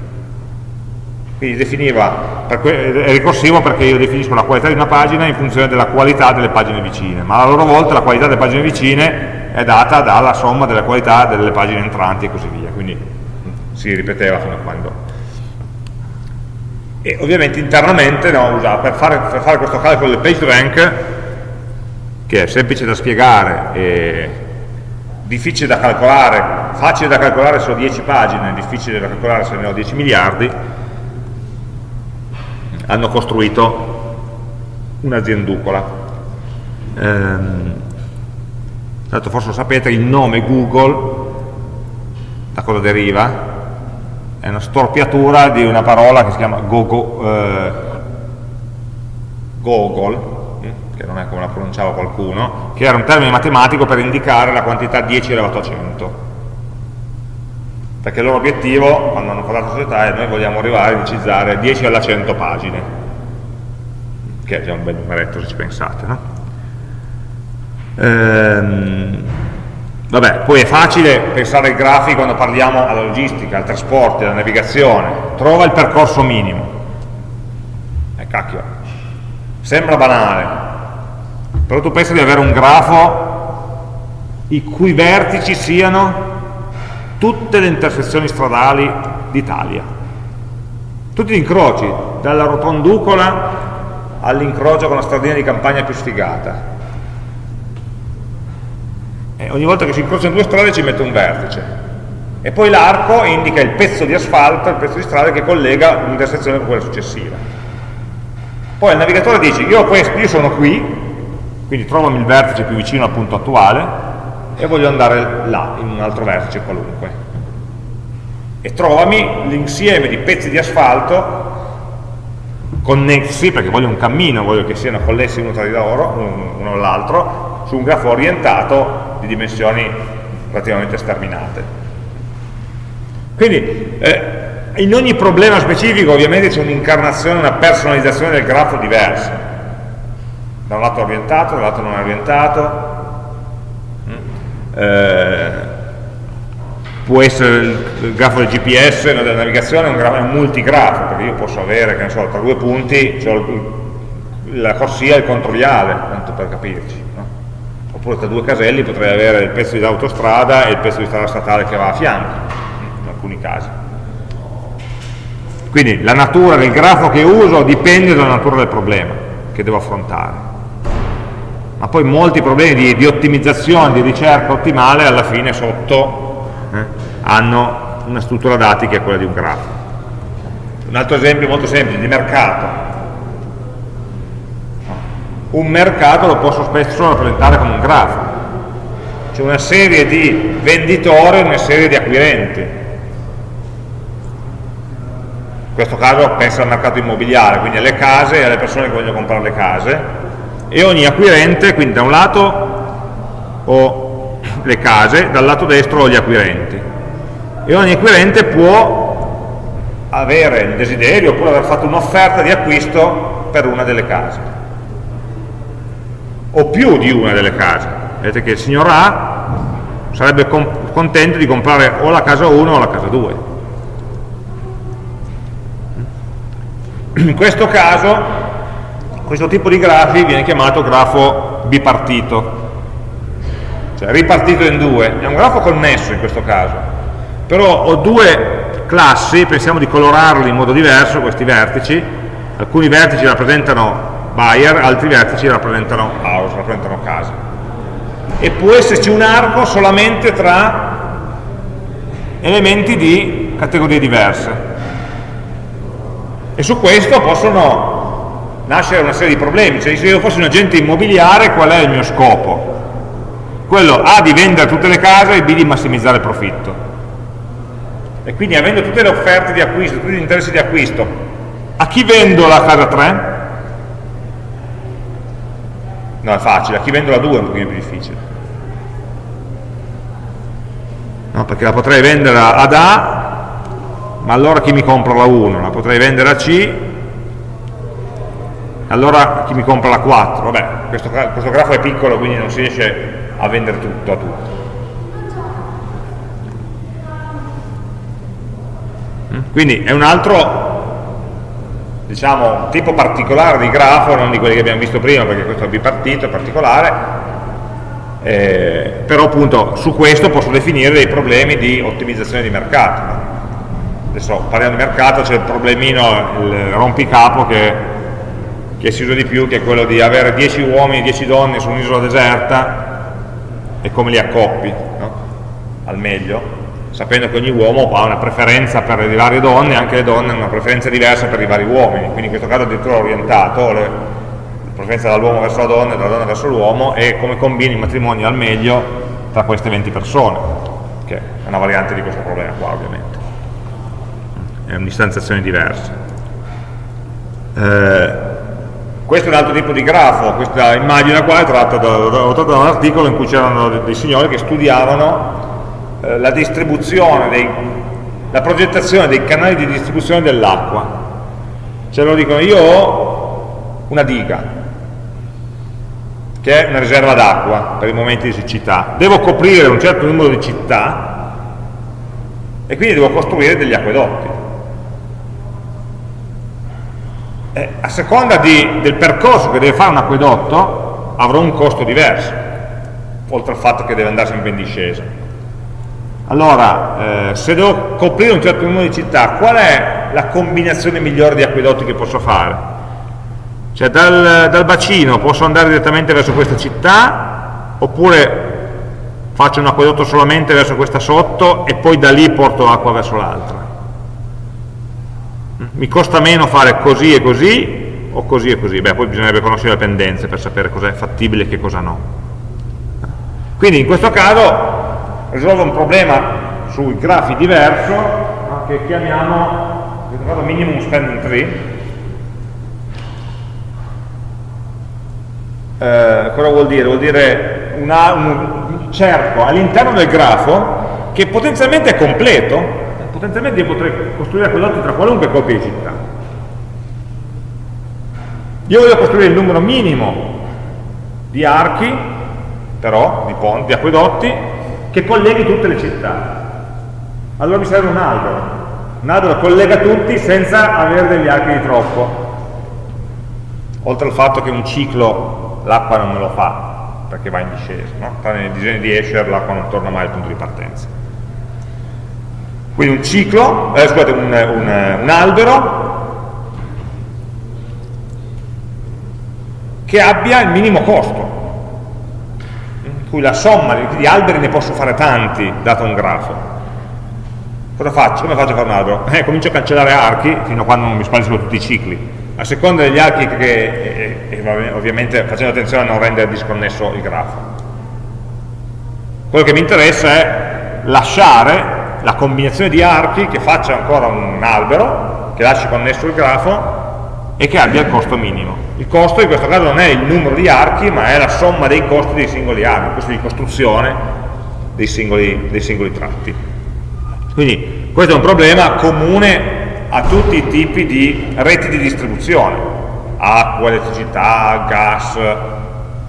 Quindi definiva, è ricorsivo perché io definisco la qualità di una pagina in funzione della qualità delle pagine vicine, ma a loro volta la qualità delle pagine vicine è data dalla somma della qualità delle pagine entranti e così via, quindi mm, si ripeteva fino a quando. E ovviamente internamente no, per, fare, per, fare, questo calcolo del PageRank, che è semplice da spiegare e difficile da calcolare, facile da calcolare se ho 10 pagine, difficile da calcolare se ne ho 10 miliardi, hanno costruito un'azienducola. Ehm, tanto forse lo sapete, il nome Google, da cosa deriva? È una storpiatura di una parola che si chiama Gogo, eh, Gogol, hm, che non è come la pronunciava qualcuno, che era un termine matematico per indicare la quantità 10 elevato a 100 perché il loro obiettivo, quando hanno fondato la società, è noi vogliamo arrivare a indicizzare 10 alla 100 pagine, che è già un bel numeretto se ci pensate. No? Ehm, vabbè, poi è facile pensare ai grafi quando parliamo alla logistica, al trasporto, alla navigazione, trova il percorso minimo. E eh, cacchio, sembra banale, però tu pensi di avere un grafo i cui vertici siano tutte le intersezioni stradali d'Italia. Tutti gli incroci, dalla rotonducola all'incrocio con la stradina di campagna più sfigata. E ogni volta che si incrociano due strade ci mette un vertice. E poi l'arco indica il pezzo di asfalto, il pezzo di strada che collega un'intersezione con quella successiva. Poi il navigatore dice, io, questo, io sono qui, quindi trovami il vertice più vicino al punto attuale, e voglio andare là, in un altro vertice qualunque. E trovami l'insieme di pezzi di asfalto connessi, perché voglio un cammino, voglio che siano connessi uno tra di loro, uno all'altro, su un grafo orientato di dimensioni relativamente sterminate. Quindi eh, in ogni problema specifico ovviamente c'è un'incarnazione, una personalizzazione del grafo diversa, da un lato orientato, dall'altro non orientato, mm. eh, può essere il, grafo del GPS, no, della navigazione, è un, grafo, è un multigrafo, perché io posso avere, che ne so, tra due punti, cioè la corsia e il controviale, tanto per capirci. Oppure tra due caselli potrei avere il pezzo di autostrada e il pezzo di strada statale che va a fianco, in alcuni casi. Quindi la natura del grafo che uso dipende dalla natura del problema che devo affrontare. Ma poi molti problemi di, di ottimizzazione, di ricerca ottimale, alla fine sotto eh, hanno una struttura dati che è quella di un grafo. Un altro esempio molto semplice, di mercato. Un mercato lo posso spesso rappresentare come un grafo. C'è una serie di venditori e una serie di acquirenti. In questo caso penso al mercato immobiliare, quindi alle case e alle persone che vogliono comprare le case, e ogni acquirente, quindi da un lato ho le case, dal lato destro ho gli acquirenti. E ogni acquirente può avere il desiderio oppure aver fatto un'offerta di acquisto per una delle case. O più di una delle case. Vedete che il signor A sarebbe contento di comprare o la casa 1 o la casa 2. In questo caso, questo tipo di grafi viene chiamato grafo bipartito cioè ripartito in due, è un grafo connesso in questo caso, però ho due classi, pensiamo di colorarli in modo diverso, questi vertici, alcuni vertici rappresentano buyer, altri vertici rappresentano house, rappresentano casa. E può esserci un arco solamente tra elementi di categorie diverse. E su questo possono nascere una serie di problemi, cioè se io fossi un agente immobiliare qual è il mio scopo? quello A di vendere tutte le case e B di massimizzare il profitto. E quindi avendo tutte le offerte di acquisto, tutti gli interessi di acquisto, a chi vendo la casa 3? No, è facile, a chi vendo la 2 è un pochino più difficile. No, perché la potrei vendere ad A, ma allora chi mi compra la 1? La potrei vendere a C, allora chi mi compra la 4? Vabbè, questo, questo grafo è piccolo, quindi non si riesce a vendere tutto a tutti. Mm? Quindi è un altro diciamo, tipo particolare di grafo, non di quelli che abbiamo visto prima, perché questo è bipartito, è particolare, eh, però appunto su questo posso definire dei problemi di ottimizzazione di mercato. Adesso parliamo di mercato, c'è il problemino, il rompicapo che, che si usa di più, che è quello di avere 10 uomini, 10 donne su un'isola deserta e come li accoppi no? al meglio, sapendo che ogni uomo ha una preferenza per le varie donne, anche le donne hanno una preferenza diversa per i vari uomini, quindi in questo caso addirittura orientato, le, la preferenza dall'uomo verso la donna e dalla donna verso l'uomo, e come combini il matrimonio al meglio tra queste 20 persone, che è una variante di questo problema qua ovviamente. È un'istanziazione diversa. Eh, questo è un altro tipo di grafo, questa immagine qua è tratta da, da, da un articolo in cui c'erano dei signori che studiavano eh, la distribuzione, dei, la progettazione dei canali di distribuzione dell'acqua. Cioè loro dicono io ho una diga, che è una riserva d'acqua per i momenti di siccità, devo coprire un certo numero di città e quindi devo costruire degli acquedotti eh, a seconda di, del percorso che deve fare un acquedotto avrà un costo diverso, oltre al fatto che deve andare in discesa. Allora, eh, se devo coprire un certo numero di città, qual è la combinazione migliore di acquedotti che posso fare? Cioè dal, dal bacino posso andare direttamente verso questa città, oppure faccio un acquedotto solamente verso questa sotto e poi da lì porto acqua verso l'altra mi costa meno fare così e così o così e così, beh poi bisognerebbe conoscere le pendenze per sapere cosa è fattibile e che cosa no. Quindi in questo caso risolve un problema sui grafi diverso no, che chiamiamo ritrovato minimum spending tree eh, cosa vuol dire? vuol dire una, un cerco all'interno del grafo che potenzialmente è completo potenzialmente io potrei costruire quell'otto tra qualunque coppia di città io voglio costruire il numero minimo di archi però, di ponti, di acquedotti che colleghi tutte le città. Allora mi serve un albero. Un albero collega tutti senza avere degli archi di troppo. Oltre al fatto che un ciclo l'acqua non me lo fa, perché va in discesa. No? Nei disegni di Escher l'acqua non torna mai al punto di partenza. Quindi un ciclo, eh, scusate, un, un, un albero che abbia il minimo costo, cui la somma di alberi ne posso fare tanti, dato un grafo. Cosa faccio? Come faccio a fare un albero? Eh, comincio a cancellare archi fino a quando non mi spariscono tutti i cicli. A seconda degli archi che, e, e, ovviamente facendo attenzione a non rendere disconnesso il grafo. Quello che mi interessa è lasciare la combinazione di archi che faccia ancora un albero, che lasci connesso il grafo e che abbia il costo minimo. Il costo in questo caso non è il numero di archi, ma è la somma dei costi dei singoli archi, il costo di costruzione dei singoli, dei singoli tratti. Quindi questo è un problema comune a tutti i tipi di reti di distribuzione, acqua, elettricità, gas,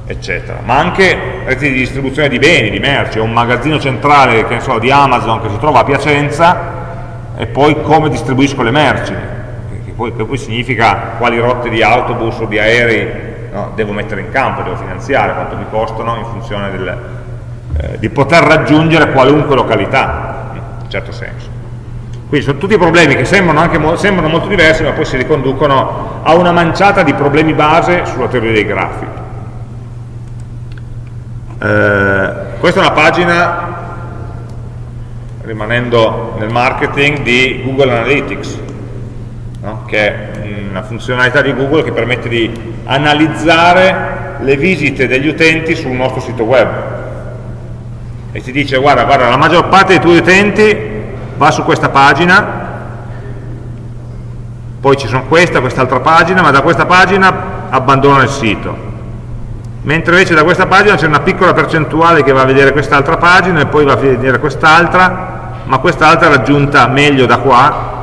eccetera, ma anche reti di distribuzione di beni, di merci, un magazzino centrale so, di Amazon che si trova a Piacenza e poi come distribuisco le merci, poi, che poi significa quali rotte di autobus o di aerei no, devo mettere in campo, devo finanziare, quanto mi costano in funzione del, eh, di poter raggiungere qualunque località, in un certo senso. Quindi sono tutti problemi che sembrano, anche sembrano molto diversi, ma poi si riconducono a una manciata di problemi base sulla teoria dei grafi. Eh, questa è una pagina, rimanendo nel marketing, di Google Analytics no? che è una funzionalità di Google che permette di analizzare le visite degli utenti sul nostro sito web e ti dice guarda, guarda la maggior parte dei tuoi utenti va su questa pagina poi ci sono questa, quest'altra pagina ma da questa pagina abbandonano il sito mentre invece da questa pagina c'è una piccola percentuale che va a vedere quest'altra pagina e poi va a vedere quest'altra ma quest'altra è raggiunta meglio da qua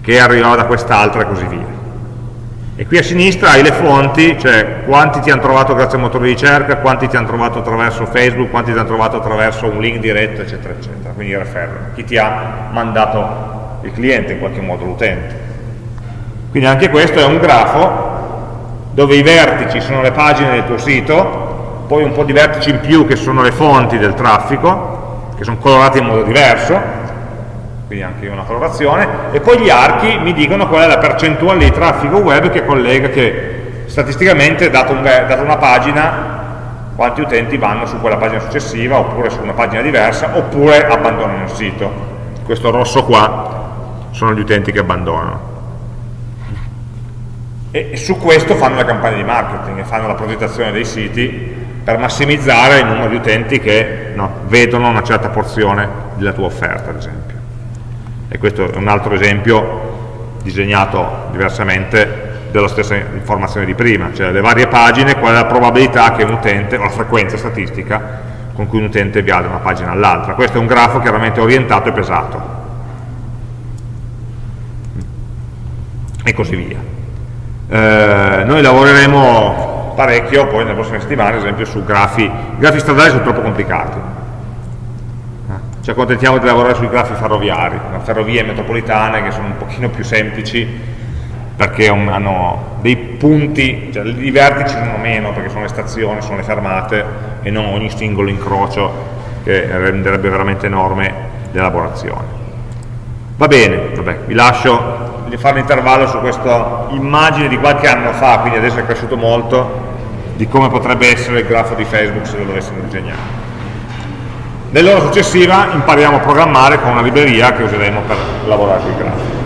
che arrivava da quest'altra e così via. E qui a sinistra hai le fonti, cioè quanti ti hanno trovato grazie al motore di ricerca, quanti ti hanno trovato attraverso Facebook, quanti ti hanno trovato attraverso un link diretto, eccetera, eccetera. Quindi referral, chi ti ha mandato il cliente in qualche modo, l'utente. Quindi anche questo è un grafo dove i vertici sono le pagine del tuo sito, poi un po' di vertici in più che sono le fonti del traffico, che sono colorati in modo diverso, quindi anche una colorazione, e poi gli archi mi dicono qual è la percentuale di traffico web che collega, che statisticamente, dato, un, dato una pagina, quanti utenti vanno su quella pagina successiva, oppure su una pagina diversa, oppure abbandonano il sito. Questo rosso qua sono gli utenti che abbandonano. E su questo fanno le campagne di marketing e fanno la progettazione dei siti per massimizzare il numero di utenti che no, vedono una certa porzione della tua offerta, ad esempio e questo è un altro esempio disegnato diversamente della stessa informazione di prima, cioè le varie pagine, qual è la probabilità che un utente, o la frequenza statistica con cui un utente via da una pagina all'altra. Questo è un grafo chiaramente orientato e pesato. E così via. Eh, noi lavoreremo parecchio poi nelle prossime settimane, ad esempio, su grafi, i grafi stradali sono troppo complicati, ci accontentiamo di lavorare sui grafi ferroviari, ferrovie metropolitane che sono un pochino più semplici perché hanno dei punti, cioè i vertici sono meno perché sono le stazioni, sono le fermate e non ogni singolo incrocio che renderebbe veramente enorme l'elaborazione. Va bene, vabbè, vi lascio fare un intervallo su questa immagine di qualche anno fa, quindi adesso è cresciuto molto, di come potrebbe essere il grafo di Facebook se lo dovessimo disegnare. Nell'ora successiva impariamo a programmare con una libreria che useremo per lavorare con i grafici.